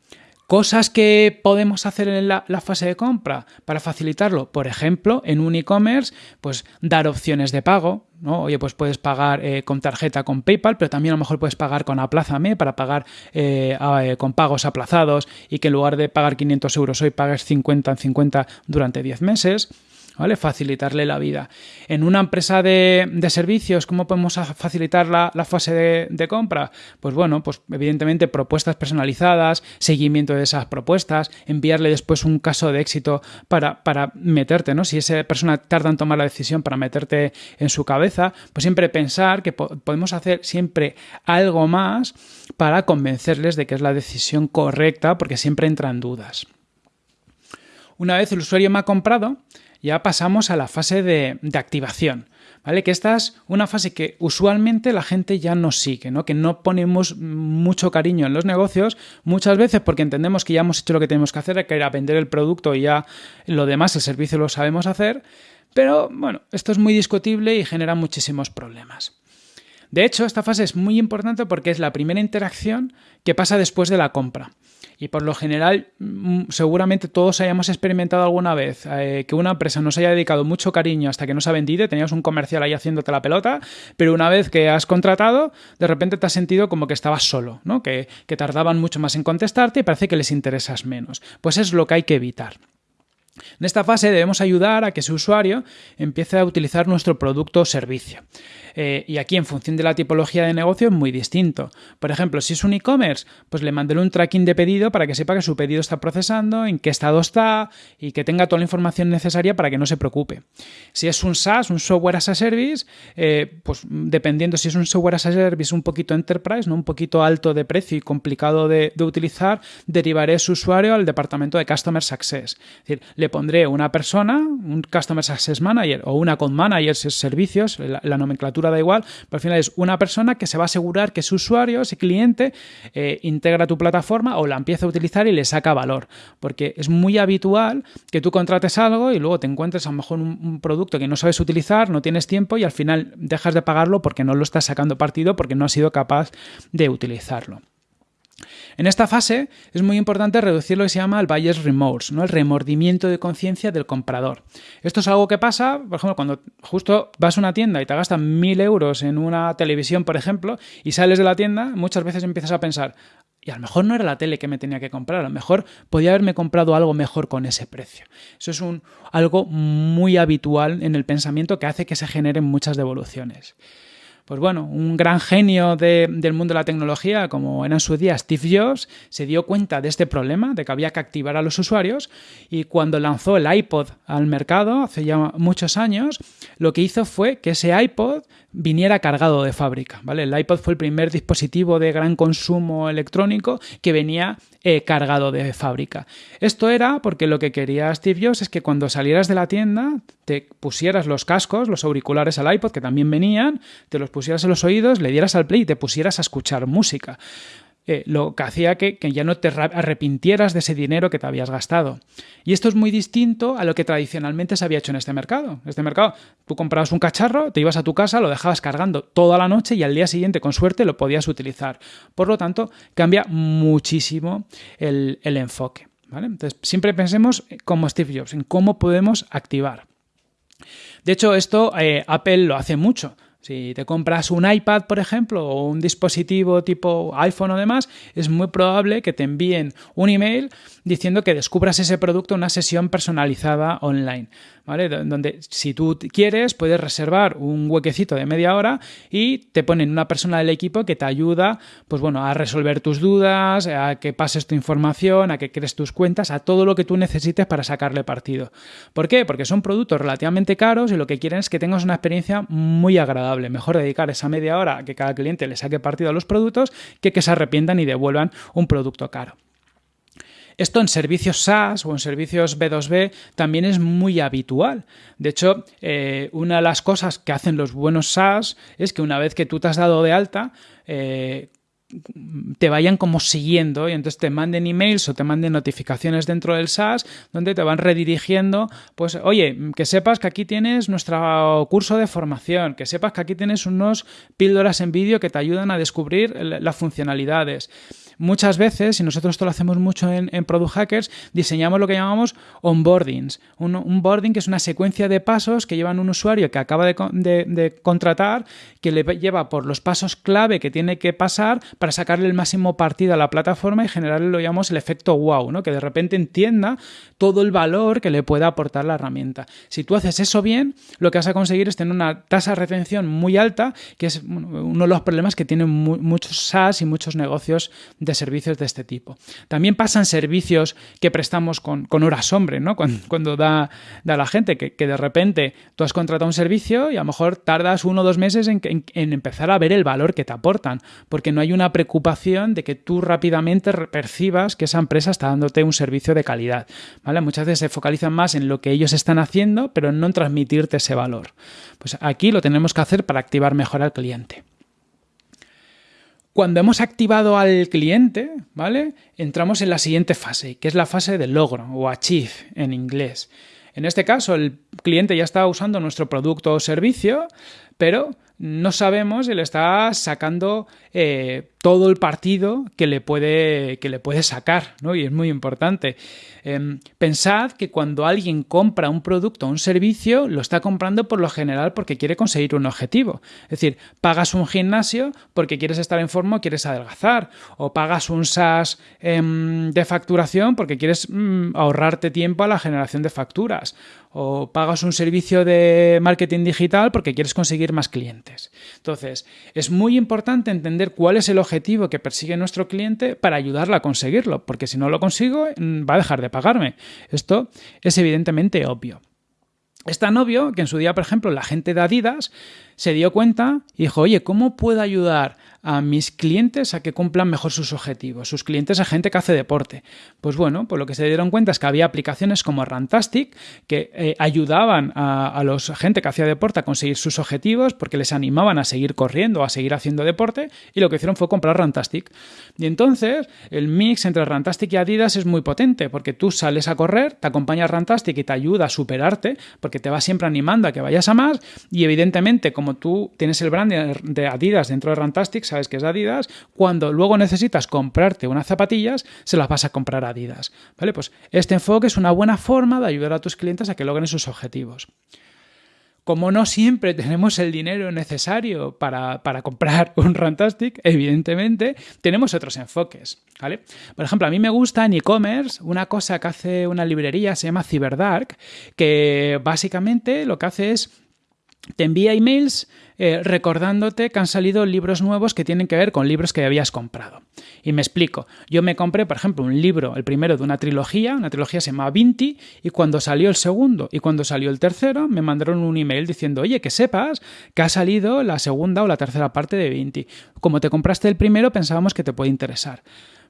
[SPEAKER 1] Cosas que podemos hacer en la, fase de compra para facilitarlo, por ejemplo, en un e-commerce, pues dar opciones de pago, ¿no? Oye, pues puedes pagar eh, con tarjeta con PayPal, pero también a lo mejor puedes pagar con Aplázame para pagar eh, eh, con pagos aplazados y que en lugar de pagar 500 euros hoy pagues 50 en 50 durante 10 meses. ¿Vale? Facilitarle la vida. En una empresa de, servicios, ¿cómo podemos facilitar la, fase de, compra? Pues bueno, pues evidentemente propuestas personalizadas, seguimiento de esas propuestas, enviarle después un caso de éxito para, para meterte, ¿no? Si esa persona tarda en tomar la decisión para meterte en su cabeza, pues siempre pensar que podemos hacer siempre algo más para convencerles de que es la decisión correcta, porque siempre entran dudas. Una vez el usuario me ha comprado, ya pasamos a la fase de, activación. ¿Vale? Que esta es una fase que usualmente la gente ya no sigue, ¿no? Que no ponemos mucho cariño en los negocios, muchas veces porque entendemos que ya hemos hecho lo que tenemos que hacer, que era vender el producto y ya lo demás, el servicio lo sabemos hacer, pero bueno, esto es muy discutible y genera muchísimos problemas. De hecho, esta fase es muy importante porque es la primera interacción que pasa después de la compra. Y por lo general, mm, seguramente todos hayamos experimentado alguna vez eh, que una empresa nos haya dedicado mucho cariño hasta que nos ha vendido, tenías un comercial ahí haciéndote la pelota, pero una vez que has contratado, de repente te has sentido como que estabas solo, ¿no? que, que tardaban mucho más en contestarte y parece que les interesas menos. Pues es lo que hay que evitar. En esta fase debemos ayudar a que ese usuario empiece a utilizar nuestro producto o servicio. Eh, y aquí, en función de la tipología de negocio, es muy distinto. Por ejemplo, si es un e-commerce, pues le mandaré un tracking de pedido para que sepa que su pedido está procesando, en qué estado está y que tenga toda la información necesaria para que no se preocupe. Si es un SaaS, un Software as a Service, eh, pues dependiendo si es un Software as a Service un poquito enterprise, ¿no? un poquito alto de precio y complicado de, utilizar, derivaré su usuario al departamento de Customer Success. Es decir, le pondré una persona, un Customer Success Manager o una Account Manager, servicios, la nomenclatura da igual, pero al final es una persona que se va a asegurar que su usuario, ese cliente, eh, integra tu plataforma o la empieza a utilizar y le saca valor. Porque es muy habitual que tú contrates algo y luego te encuentres a lo mejor un producto que no sabes utilizar, no tienes tiempo y al final dejas de pagarlo porque no lo estás sacando partido porque no has sido capaz de utilizarlo. En esta fase es muy importante reducir lo que se llama el buyer's remorse, ¿no? el remordimiento de conciencia del comprador. Esto es algo que pasa, por ejemplo, cuando justo vas a una tienda y te gastan mil euros en una televisión, por ejemplo, y sales de la tienda, muchas veces empiezas a pensar, y a lo mejor no era la tele que me tenía que comprar, a lo mejor podía haberme comprado algo mejor con ese precio. Eso es algo muy habitual en el pensamiento que hace que se generen muchas devoluciones pues bueno, un gran genio del mundo de la tecnología, como era en su día Steve Jobs, se dio cuenta de este problema, de que había que activar a los usuarios, y cuando lanzó el iPod al mercado, hace ya muchos años, lo que hizo fue que ese iPod viniera cargado de fábrica. ¿vale? El iPod fue el primer dispositivo de gran consumo electrónico que venía eh, cargado de fábrica. Esto era porque lo que quería Steve Jobs es que cuando salieras de la tienda te pusieras los cascos, los auriculares al iPod que también venían, te los pusieras en los oídos, le dieras al play y te pusieras a escuchar música. Eh, lo que hacía que, ya no te arrepintieras de ese dinero que te habías gastado. Y esto es muy distinto a lo que tradicionalmente se había hecho en este mercado. Este mercado, tú comprabas un cacharro, te ibas a tu casa, lo dejabas cargando toda la noche y al día siguiente, con suerte, lo podías utilizar. Por lo tanto, cambia muchísimo el, enfoque. Entonces, siempre pensemos como Steve Jobs, en cómo podemos activar. De hecho, esto eh, Apple lo hace mucho. Si te compras un iPad, por ejemplo, o un dispositivo tipo iPhone o demás, es muy probable que te envíen un email diciendo que descubras ese producto en una sesión personalizada online. Donde si tú quieres puedes reservar un huequecito de media hora y te ponen una persona del equipo que te ayuda, pues bueno, a resolver tus dudas, a que pases tu información, a que crees tus cuentas, a todo lo que tú necesites para sacarle partido. ¿Por qué? Porque son productos relativamente caros y lo que quieren es que tengas una experiencia muy agradable. Mejor dedicar esa media hora a que cada cliente le saque partido a los productos que que se arrepientan y devuelvan un producto caro. Esto en servicios SaaS o en servicios B2B también es muy habitual. De hecho, eh, una de las cosas que hacen los buenos SaaS es que una vez que tú te has dado de alta, eh, te vayan como siguiendo y entonces te manden emails o te manden notificaciones dentro del SaaS donde te van redirigiendo, pues oye, que sepas que aquí tienes nuestro curso de formación, que sepas que aquí tienes unos píldoras en vídeo que te ayudan a descubrir las funcionalidades. Muchas veces, y nosotros esto lo hacemos mucho en, Product Hackers, diseñamos lo que llamamos onboardings. Un onboarding que es una secuencia de pasos que llevan un usuario que acaba de, contratar, que le lleva por los pasos clave que tiene que pasar para sacarle el máximo partido a la plataforma y generarle lo llamamos el efecto wow, ¿no? que de repente entienda todo el valor que le puede aportar la herramienta. Si tú haces eso bien, lo que vas a conseguir es tener una tasa de retención muy alta, que es uno de los problemas que tienen muchos SaaS y muchos negocios de servicios de este tipo. También pasan servicios que prestamos con, horas hombre, ¿no? Cuando, da, da, la gente que, de repente tú has contratado un servicio y a lo mejor tardas uno o dos meses en, en empezar a ver el valor que te aportan, porque no hay una preocupación de que tú rápidamente percibas que esa empresa está dándote un servicio de calidad. ¿vale? Muchas veces se focalizan más en lo que ellos están haciendo, pero no en transmitirte ese valor. Pues aquí lo tenemos que hacer para activar mejor al cliente. Cuando hemos activado al cliente, ¿vale? Entramos en la siguiente fase, que es la fase de logro o achieve en inglés. En este caso, el cliente ya está usando nuestro producto o servicio, pero no sabemos si le está sacando eh, todo el partido que le puede, que le puede sacar, ¿no? Y es muy importante. Em, pensad que cuando alguien compra un producto o un servicio, lo está comprando por lo general porque quiere conseguir un objetivo. Es decir, pagas un gimnasio porque quieres estar en forma o quieres adelgazar. O pagas un SaaS em, de facturación porque quieres mm, ahorrarte tiempo a la generación de facturas. O pagas un servicio de marketing digital porque quieres conseguir más clientes. Entonces, es muy importante entender cuál es el objetivo que persigue nuestro cliente para ayudarle a conseguirlo, porque si no lo consigo, mm, va a dejar de pagarme. Esto es evidentemente obvio. Es tan obvio que en su día, por ejemplo, la gente de Adidas se dio cuenta y dijo, oye, ¿cómo puedo ayudar a mis clientes a que cumplan mejor sus objetivos? Sus clientes a gente que hace deporte. Pues bueno, pues lo que se dieron cuenta es que había aplicaciones como Rantastic que eh, ayudaban a, a los gente que hacía deporte a conseguir sus objetivos porque les animaban a seguir corriendo, a seguir haciendo deporte y lo que hicieron fue comprar Rantastic. Y entonces el mix entre Rantastic y Adidas es muy potente porque tú sales a correr, te acompaña Rantastic y te ayuda a superarte porque te va siempre animando a que vayas a más y evidentemente como como tú tienes el brand de Adidas dentro de Rantastic, sabes que es Adidas, cuando luego necesitas comprarte unas zapatillas, se las vas a comprar Adidas. ¿Vale? Pues este enfoque es una buena forma de ayudar a tus clientes a que logren sus objetivos. Como no siempre tenemos el dinero necesario para, comprar un Rantastic, evidentemente tenemos otros enfoques. ¿vale? Por ejemplo, a mí me gusta en e-commerce una cosa que hace una librería, se llama CyberDark, que básicamente lo que hace es te envía emails eh, recordándote que han salido libros nuevos que tienen que ver con libros que habías comprado. Y me explico. Yo me compré, por ejemplo, un libro, el primero de una trilogía, una trilogía se llama Vinti, y cuando salió el segundo y cuando salió el tercero, me mandaron un email diciendo, oye, que sepas que ha salido la segunda o la tercera parte de Vinti. Como te compraste el primero, pensábamos que te puede interesar.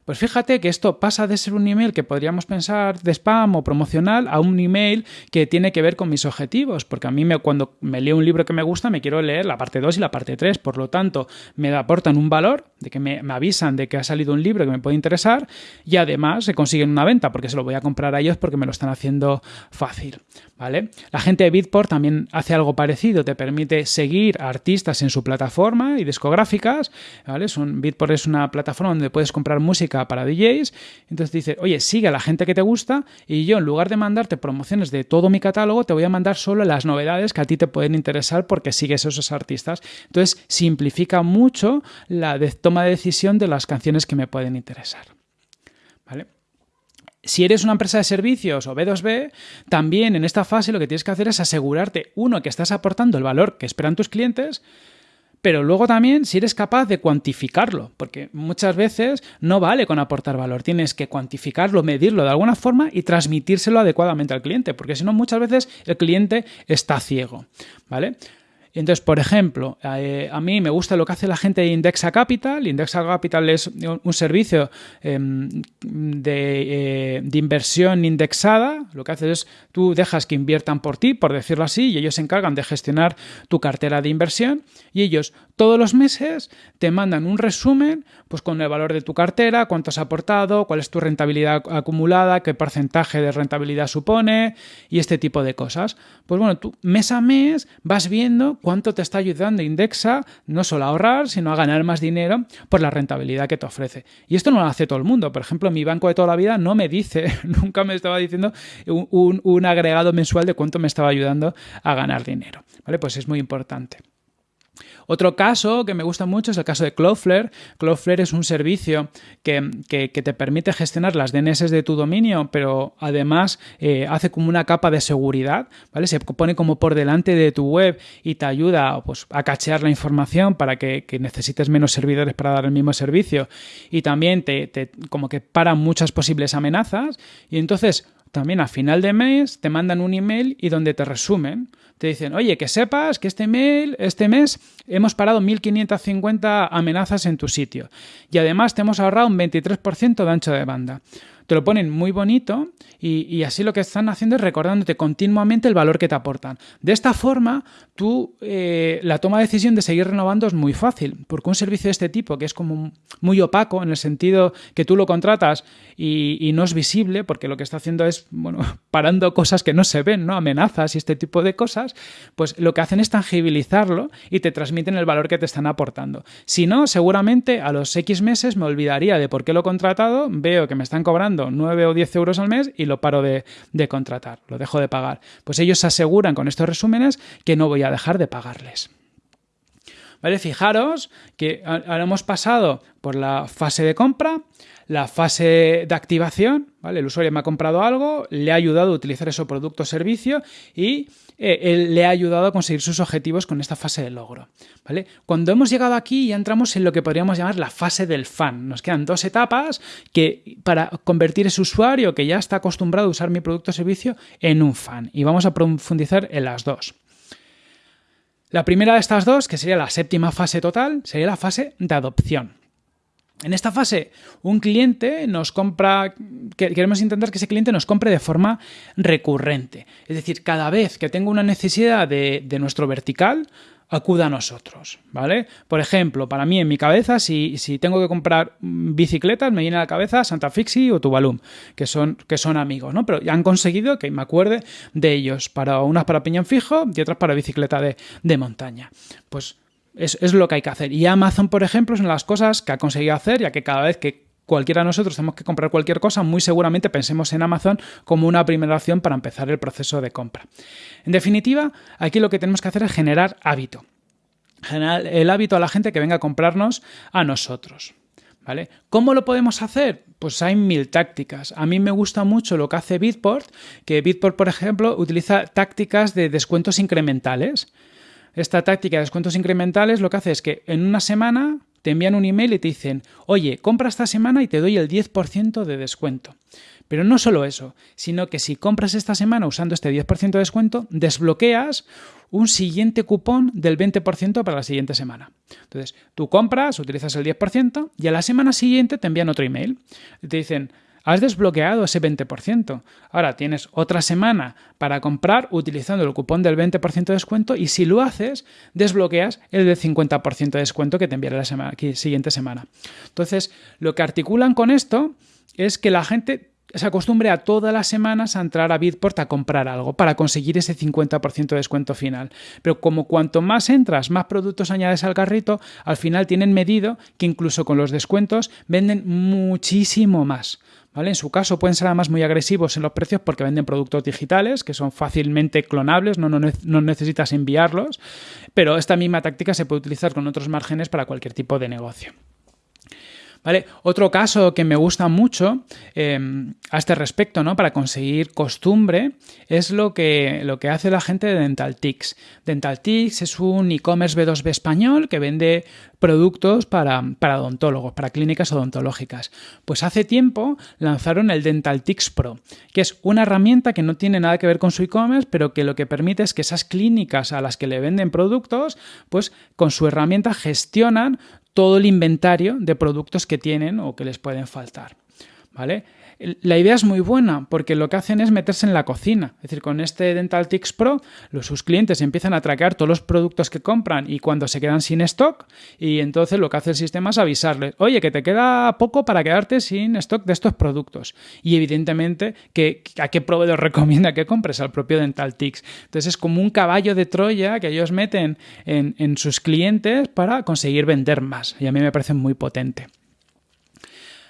[SPEAKER 1] Pues fíjate que esto pasa de ser un email que podríamos pensar de spam o promocional a un email que tiene que ver con mis objetivos, porque a mí me, cuando me leo un libro que me gusta me quiero leer la parte 2 y la parte 3, por lo tanto me aportan un valor de que me, avisan de que ha salido un libro que me puede interesar y además se consiguen una venta porque se lo voy a comprar a ellos porque me lo están haciendo fácil. ¿Vale? La gente de Bitport también hace algo parecido, te permite seguir a artistas en su plataforma y discográficas, ¿vale? Bitport es una plataforma donde puedes comprar música para DJs. Entonces dice, oye, sigue a la gente que te gusta y yo en lugar de mandarte promociones de todo mi catálogo, te voy a mandar solo las novedades que a ti te pueden interesar porque sigues esos artistas. Entonces simplifica mucho la toma de decisión de las canciones que me pueden interesar. ¿Vale? Si eres una empresa de servicios o B2B, también en esta fase lo que tienes que hacer es asegurarte, uno, que estás aportando el valor que esperan tus clientes, pero luego también si eres capaz de cuantificarlo, porque muchas veces no vale con aportar valor, tienes que cuantificarlo, medirlo de alguna forma y transmitírselo adecuadamente al cliente, porque si no muchas veces el cliente está ciego, ¿vale? Entonces, por ejemplo, eh, a mí me gusta lo que hace la gente de Indexa Capital. Indexa Capital es un servicio em, de, eh, de, inversión indexada. Lo que hace es tú dejas que inviertan por ti, por decirlo así, y ellos se encargan de gestionar tu cartera de inversión. Y ellos todos los meses te mandan un resumen pues, con el valor de tu cartera, cuánto has aportado, cuál es tu rentabilidad acumulada, qué porcentaje de rentabilidad supone y este tipo de cosas. Pues bueno, tú mes a mes vas viendo cuánto te está ayudando Indexa no solo a ahorrar, sino a ganar más dinero por la rentabilidad que te ofrece. Y esto no lo hace todo el mundo. Por ejemplo, mi banco de toda la vida no me dice, [LAUGHS] nunca me estaba diciendo un, un agregado mensual de cuánto me estaba ayudando a ganar dinero. ¿Vale? Pues es muy importante. Otro caso que me gusta mucho es el caso de Cloudflare. Cloudflare es un servicio que, te permite gestionar las DNS de tu dominio, pero además eh, hace como una capa de seguridad, ¿vale? Se pone como por delante de tu web y te ayuda pues, a cachear la información para que, necesites menos servidores para dar el mismo servicio y también te, te como que para muchas posibles amenazas y entonces también a final de mes te mandan un email y donde te resumen. Te dicen, oye, que sepas que este, mail, este mes hemos parado 1.550 amenazas en tu sitio. Y además te hemos ahorrado un 23% de ancho de banda te lo ponen muy bonito y, así lo que están haciendo es recordándote continuamente el valor que te aportan. De esta forma, tú eh, la toma de decisión de seguir renovando es muy fácil, porque un servicio de este tipo, que es como muy opaco en el sentido que tú lo contratas y, no es visible, porque lo que está haciendo es, bueno, [LAUGHS] parando cosas que no se ven, ¿no? Amenazas y este tipo de cosas, pues lo que hacen es tangibilizarlo y te transmiten el valor que te están aportando. Si no, seguramente a los X meses me olvidaría de por qué lo he contratado, veo que me están cobrando 9 o 10 euros al mes y lo paro de, contratar, lo dejo de pagar. Pues ellos se aseguran con estos resúmenes que no voy a dejar de pagarles. ¿Vale? Fijaros que ahora hemos pasado por la fase de compra, la fase de activación, ¿vale? El usuario me ha comprado algo, le ha ayudado a utilizar ese producto o servicio y eh, le ha ayudado a conseguir sus objetivos con esta fase de logro. ¿vale? Cuando hemos llegado aquí ya entramos en lo que podríamos llamar la fase del fan. Nos quedan dos etapas que para convertir ese usuario que ya está acostumbrado a usar mi producto o servicio en un fan. Y vamos a profundizar en las dos. La primera de estas dos, que sería la séptima fase total, sería la fase de adopción. En esta fase, un cliente nos compra, queremos intentar que ese cliente nos compre de forma recurrente. Es decir, cada vez que tengo una necesidad de, nuestro vertical, acuda a nosotros, ¿vale? Por ejemplo, para mí en mi cabeza, si, tengo que comprar bicicletas, me viene a la cabeza Santa Fixi o Tuvalum, que son, que son amigos, ¿no? Pero ya han conseguido que me acuerde de ellos, para unas para piñón fijo y otras para bicicleta de, de montaña. Pues es, lo que hay que hacer. Y Amazon, por ejemplo, son las cosas que ha conseguido hacer, ya que cada vez que cualquiera de nosotros tenemos que comprar cualquier cosa, muy seguramente pensemos en Amazon como una primera opción para empezar el proceso de compra. En definitiva, aquí lo que tenemos que hacer es generar hábito. Generar el hábito a la gente que venga a comprarnos a nosotros. ¿Vale? ¿Cómo lo podemos hacer? Pues hay mil tácticas. A mí me gusta mucho lo que hace Bitport, que Bitport, por ejemplo, utiliza tácticas de descuentos incrementales. Esta táctica de descuentos incrementales lo que hace es que en una semana te envían un email y te dicen, oye, compra esta semana y te doy el 10% de descuento. Pero no solo eso, sino que si compras esta semana usando este 10% de descuento, desbloqueas un siguiente cupón del 20% para la siguiente semana. Entonces, tú compras, utilizas el 10% y a la semana siguiente te envían otro email. Y te dicen, has desbloqueado ese 20%. Ahora tienes otra semana para comprar utilizando el cupón del 20% de descuento y si lo haces, desbloqueas el del 50% de descuento que te enviará la siguiente semana. Entonces, lo que articulan con esto es que la gente se acostumbre a todas las semanas a entrar a Bitport a comprar algo para conseguir ese 50% de descuento final. Pero como cuanto más entras, más productos añades al carrito, al final tienen medido que incluso con los descuentos venden muchísimo más. En su caso pueden ser además muy agresivos en los precios porque venden productos digitales que son fácilmente clonables, no, necesitas enviarlos, pero esta misma táctica se puede utilizar con otros márgenes para cualquier tipo de negocio. Otro caso que me gusta mucho em, a este respecto, ¿no? Para conseguir costumbre, es lo que, lo que hace la gente de DentalTix. DentalTix es un e-commerce B2B español que vende productos para, para, odontólogos, para clínicas odontológicas. Pues hace tiempo lanzaron el DentalTix Pro, que es una herramienta que no tiene nada que ver con su e-commerce, pero que lo que permite es que esas clínicas a las que le venden productos, pues con su herramienta gestionan todo el inventario de productos que tienen o que les pueden faltar. ¿vale? La idea es muy buena porque lo que hacen es meterse en la cocina. Es decir, con este Dental Tix Pro, los, sus clientes empiezan a traquear todos los productos que compran y cuando se quedan sin stock. Y entonces lo que hace el sistema es avisarles, oye, que te queda poco para quedarte sin stock de estos productos. Y evidentemente, que, ¿a qué proveedor [LAUGHS] recomienda que compres? Al propio Dental Tix. Entonces es como un caballo de Troya que ellos meten en, en sus clientes para conseguir vender más. Y a mí me parece muy potente.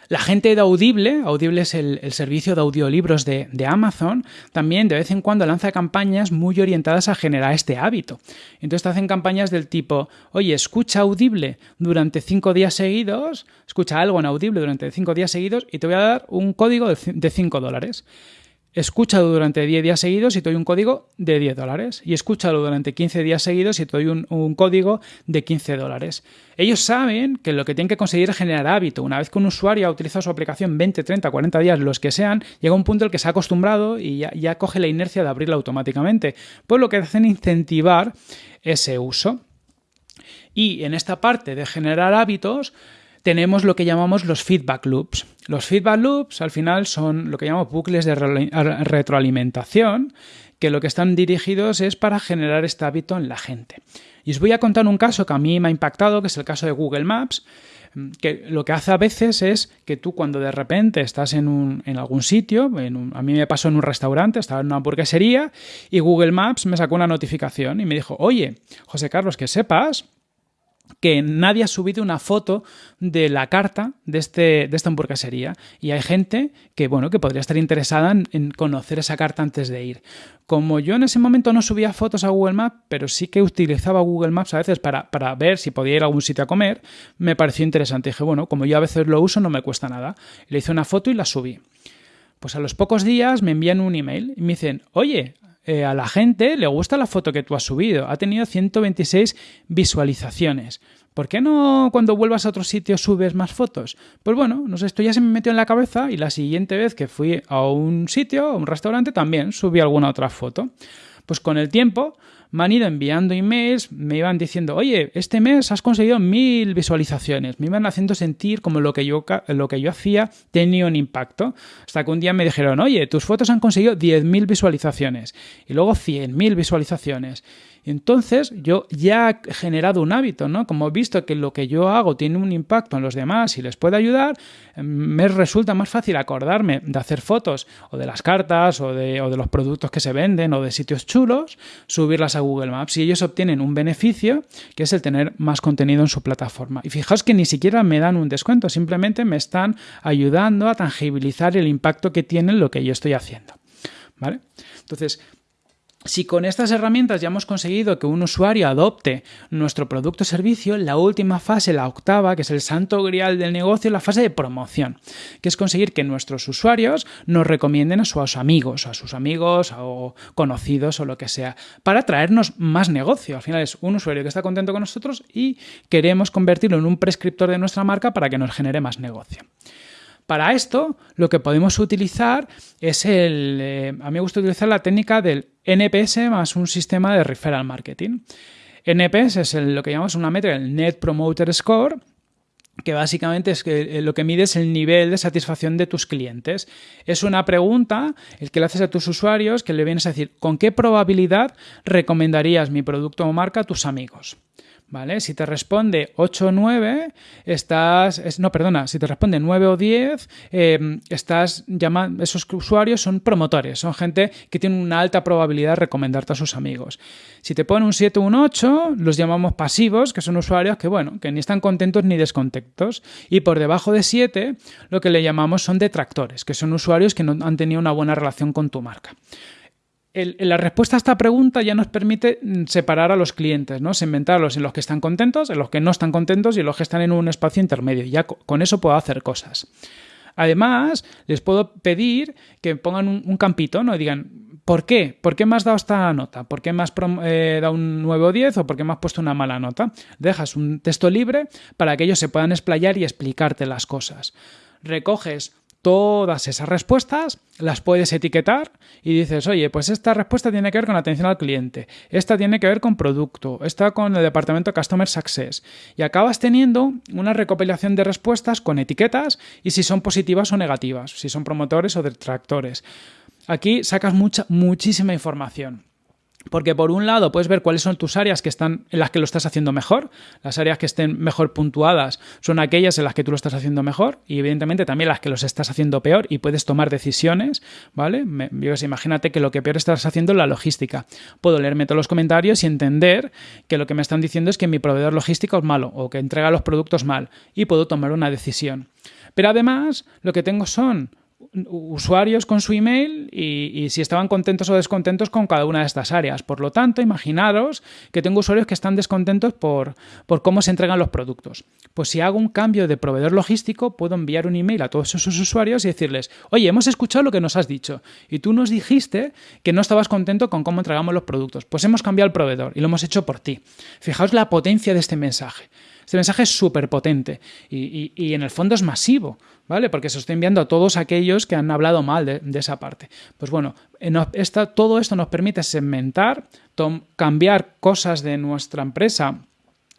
[SPEAKER 1] La gente de Audible, Audible es el, servicio de audiolibros de, de, Amazon, también de vez en cuando lanza campañas muy orientadas a generar este hábito. Entonces te hacen campañas del tipo, oye, escucha Audible durante cinco días seguidos, escucha algo en Audible durante cinco días seguidos y te voy a dar un código de 5 dólares escúchalo durante 10 días seguidos y te doy un código de 10 dólares. Y escúchalo durante 15 días seguidos y te doy un, código de 15 dólares. Ellos saben que lo que tienen que conseguir es generar hábito. Una vez que un usuario ha utilizado su aplicación 20, 30, 40 días, los que sean, llega un punto en el que se ha acostumbrado y ya, ya coge la inercia de abrirla automáticamente. Pues lo que hacen es incentivar ese uso. Y en esta parte de generar hábitos, tenemos lo que llamamos los feedback loops. Los feedback loops al final son lo que llamamos bucles de retroalimentación, que lo que están dirigidos es para generar este hábito en la gente. Y os voy a contar un caso que a mí me ha impactado, que es el caso de Google Maps, que lo que hace a veces es que tú cuando de repente estás en, algún sitio, a mí me pasó en un restaurante, estaba en una hamburguesería y Google Maps me sacó una notificación y me dijo, oye, José Carlos, que sepas que nadie ha subido una foto de la carta de, este, de esta hamburguesería y hay gente que, bueno, que podría estar interesada en, conocer esa carta antes de ir. Como yo en ese momento no subía fotos a Google Maps, pero sí que utilizaba Google Maps a veces para, para ver si podía ir a algún sitio a comer, me pareció interesante. dije, bueno, como yo a veces lo uso, no me cuesta nada. Le hice una foto y la subí. Pues a los pocos días me envían un email y me dicen, oye, eh, a la gente le gusta la foto que tú has subido. Ha tenido 126 visualizaciones. ¿Por qué no cuando vuelvas a otro sitio subes más fotos? Pues bueno, no sé, esto ya se me metió en la cabeza y la siguiente vez que fui a un sitio, a un restaurante, también subí alguna otra foto. Pues con el tiempo me han ido enviando emails, me iban diciendo, oye, este mes has conseguido mil visualizaciones. Me iban haciendo sentir como lo que yo, lo que yo hacía tenía un impacto. Hasta que un día me dijeron, oye, tus fotos han conseguido 10.000 visualizaciones. Y luego 100.000 visualizaciones. Entonces yo ya he generado un hábito, ¿no? Como he visto que lo que yo hago tiene un impacto en los demás y les puede ayudar, me resulta más fácil acordarme de hacer fotos o de las cartas o de, o de los productos que se venden o de sitios chulos, subirlas a Google Maps y ellos obtienen un beneficio que es el tener más contenido en su plataforma. Y fijaos que ni siquiera me dan un descuento, simplemente me están ayudando a tangibilizar el impacto que tiene lo que yo estoy haciendo. ¿Vale? Entonces, si con estas herramientas ya hemos conseguido que un usuario adopte nuestro producto o servicio, la última fase, la octava, que es el santo grial del negocio, la fase de promoción, que es conseguir que nuestros usuarios nos recomienden a sus amigos, a sus amigos o conocidos o lo que sea, para traernos más negocio. Al final es un usuario que está contento con nosotros y queremos convertirlo en un prescriptor de nuestra marca para que nos genere más negocio. Para esto, lo que podemos utilizar es el... Eh, a mí me gusta utilizar la técnica del NPS más un sistema de referral marketing. NPS es lo que llamamos una métrica, el Net Promoter Score, que básicamente es que eh, lo que mide es el nivel de satisfacción de tus clientes. Es una pregunta el que le haces a tus usuarios que le vienes a decir con qué probabilidad recomendarías mi producto o marca a tus amigos. ¿Vale? Si te responde 8 o 9, estás. no, perdona, si te responde 9 o 10, em, estás llamando. Esos usuarios son promotores, son gente que tiene una alta probabilidad de recomendarte a sus amigos. Si te pone un 7 o un 8, los llamamos pasivos, que son usuarios que, bueno, que ni están contentos ni descontentos. Y por debajo de 7, lo que le llamamos son detractores, que son usuarios que no han tenido una buena relación con tu marca la respuesta a esta pregunta ya nos permite mm, separar a los clientes, ¿no? Segmentarlos en los que están contentos, en los que no están contentos y en los que están en un espacio intermedio. Ya con eso puedo hacer cosas. Además, les puedo pedir que pongan un, campito, ¿no? Y digan, ¿por qué? ¿Por qué me has dado esta nota? ¿Por qué me has eh, dado un 9 o 10 o por qué me has puesto una mala nota? Dejas un texto libre para que ellos se puedan explayar y explicarte las cosas. Recoges todas esas respuestas, las puedes etiquetar y dices, oye, pues esta respuesta tiene que ver con atención al cliente, esta tiene que ver con producto, esta con el departamento Customer Success. Y acabas teniendo una recopilación de respuestas con etiquetas y si son positivas o negativas, si son promotores o detractores. Aquí sacas mucha, muchísima información. Porque por un lado puedes ver cuáles son tus áreas que están en las que lo estás haciendo mejor. Las áreas que estén mejor puntuadas son aquellas en las que tú lo estás haciendo mejor y evidentemente también las que los estás haciendo peor y puedes tomar decisiones, ¿vale? yo imagínate que lo que peor estás haciendo es la logística. Puedo leerme todos los comentarios y entender que lo que me están diciendo es que mi proveedor logístico es malo o que entrega los productos mal y puedo tomar una decisión. Pero además lo que tengo son usuarios con su email y, si estaban contentos o descontentos con cada una de estas áreas. Por lo tanto, imaginaros que tengo usuarios que están descontentos por, por, cómo se entregan los productos. Pues si hago un cambio de proveedor logístico, puedo enviar un email a todos esos usuarios y decirles, oye, hemos escuchado lo que nos has dicho y tú nos dijiste que no estabas contento con cómo entregamos los productos. Pues hemos cambiado el proveedor y lo hemos hecho por ti. Fijaos la potencia de este mensaje. Este mensaje es súper potente y, en el fondo es masivo, ¿vale? Porque se lo estoy enviando a todos aquellos que han hablado mal de, esa parte. Pues bueno, todo esto nos permite segmentar, cambiar cosas de nuestra empresa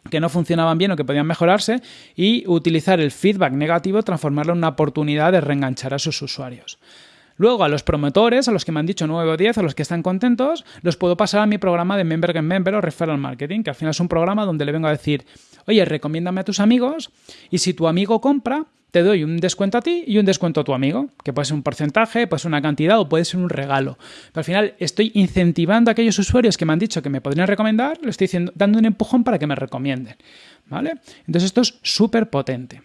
[SPEAKER 1] que no funcionaban bien o que podían mejorarse y utilizar el feedback negativo, transformarlo en una oportunidad de reenganchar a sus usuarios. Luego, a los promotores, a los que me han dicho 9 o 10, a los que están contentos, los puedo pasar a mi programa de Member Get Member o Referral Marketing, que al final es un programa donde le vengo a decir, oye, recomiéndame a tus amigos y si tu amigo compra, te doy un descuento a ti y un descuento a tu amigo, que puede ser un porcentaje, puede ser una cantidad o puede ser un regalo. Pero al final estoy incentivando a aquellos usuarios que me han dicho que me podrían recomendar, le estoy dando un empujón para que me recomienden. ¿Vale? Entonces esto es súper potente.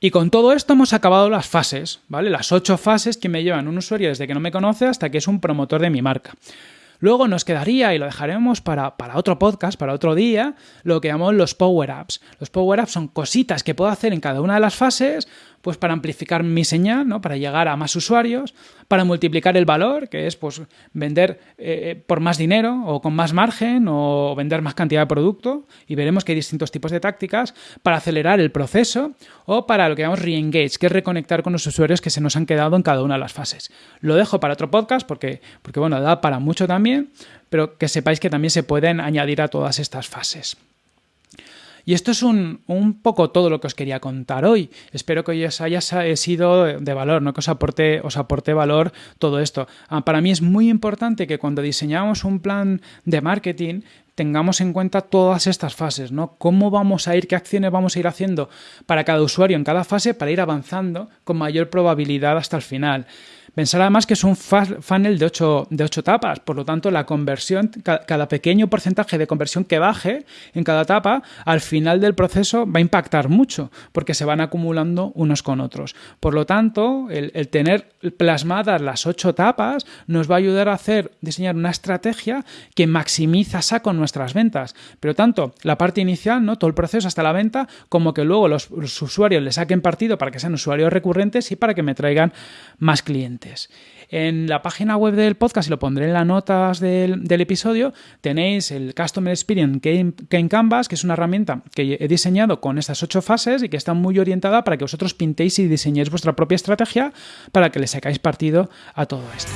[SPEAKER 1] Y con todo esto hemos acabado las fases, ¿vale? Las ocho fases que me llevan un usuario desde que no me conoce hasta que es un promotor de mi marca. Luego nos quedaría, y lo dejaremos para, para, otro podcast, para otro día, lo que llamamos los Power Apps. Los Power Apps son cositas que puedo hacer en cada una de las fases pues para amplificar mi señal, ¿no? para llegar a más usuarios, para multiplicar el valor, que es pues vender eh, por más dinero o con más margen o vender más cantidad de producto y veremos que hay distintos tipos de tácticas para acelerar el proceso o para lo que llamamos re-engage, que es reconectar con los usuarios que se nos han quedado en cada una de las fases. Lo dejo para otro podcast porque, porque bueno, da para mucho también, pero que sepáis que también se pueden añadir a todas estas fases. Y esto es un, poco todo lo que os quería contar hoy. Espero que os haya sido de valor, ¿no? que os aporte, os aporte valor todo esto. Ah, para mí es muy importante que cuando diseñamos un plan de marketing tengamos en cuenta todas estas fases, ¿no? Cómo vamos a ir, qué acciones vamos a ir haciendo para cada usuario en cada fase para ir avanzando con mayor probabilidad hasta el final. Pensar además que es un funnel de 8 de por lo tanto la conversión, cada pequeño porcentaje de conversión que baje en cada etapa, al final del proceso va a impactar mucho, porque se van acumulando unos con otros. Por lo tanto, el, tener plasmadas las ocho etapas nos va a ayudar a hacer, diseñar una estrategia que maximiza saco nuestras ventas. Pero tanto la parte inicial, ¿no? todo el proceso hasta la venta, como que luego los usuarios le saquen partido para que sean usuarios recurrentes y para que me traigan más clientes. En la página web del podcast, y lo pondré en las notas del, episodio, tenéis el Customer Experience Game Canvas, que es una herramienta que he diseñado con estas ocho fases y que está muy orientada para que vosotros pintéis y diseñéis vuestra propia estrategia para que le sacáis partido a todo esto.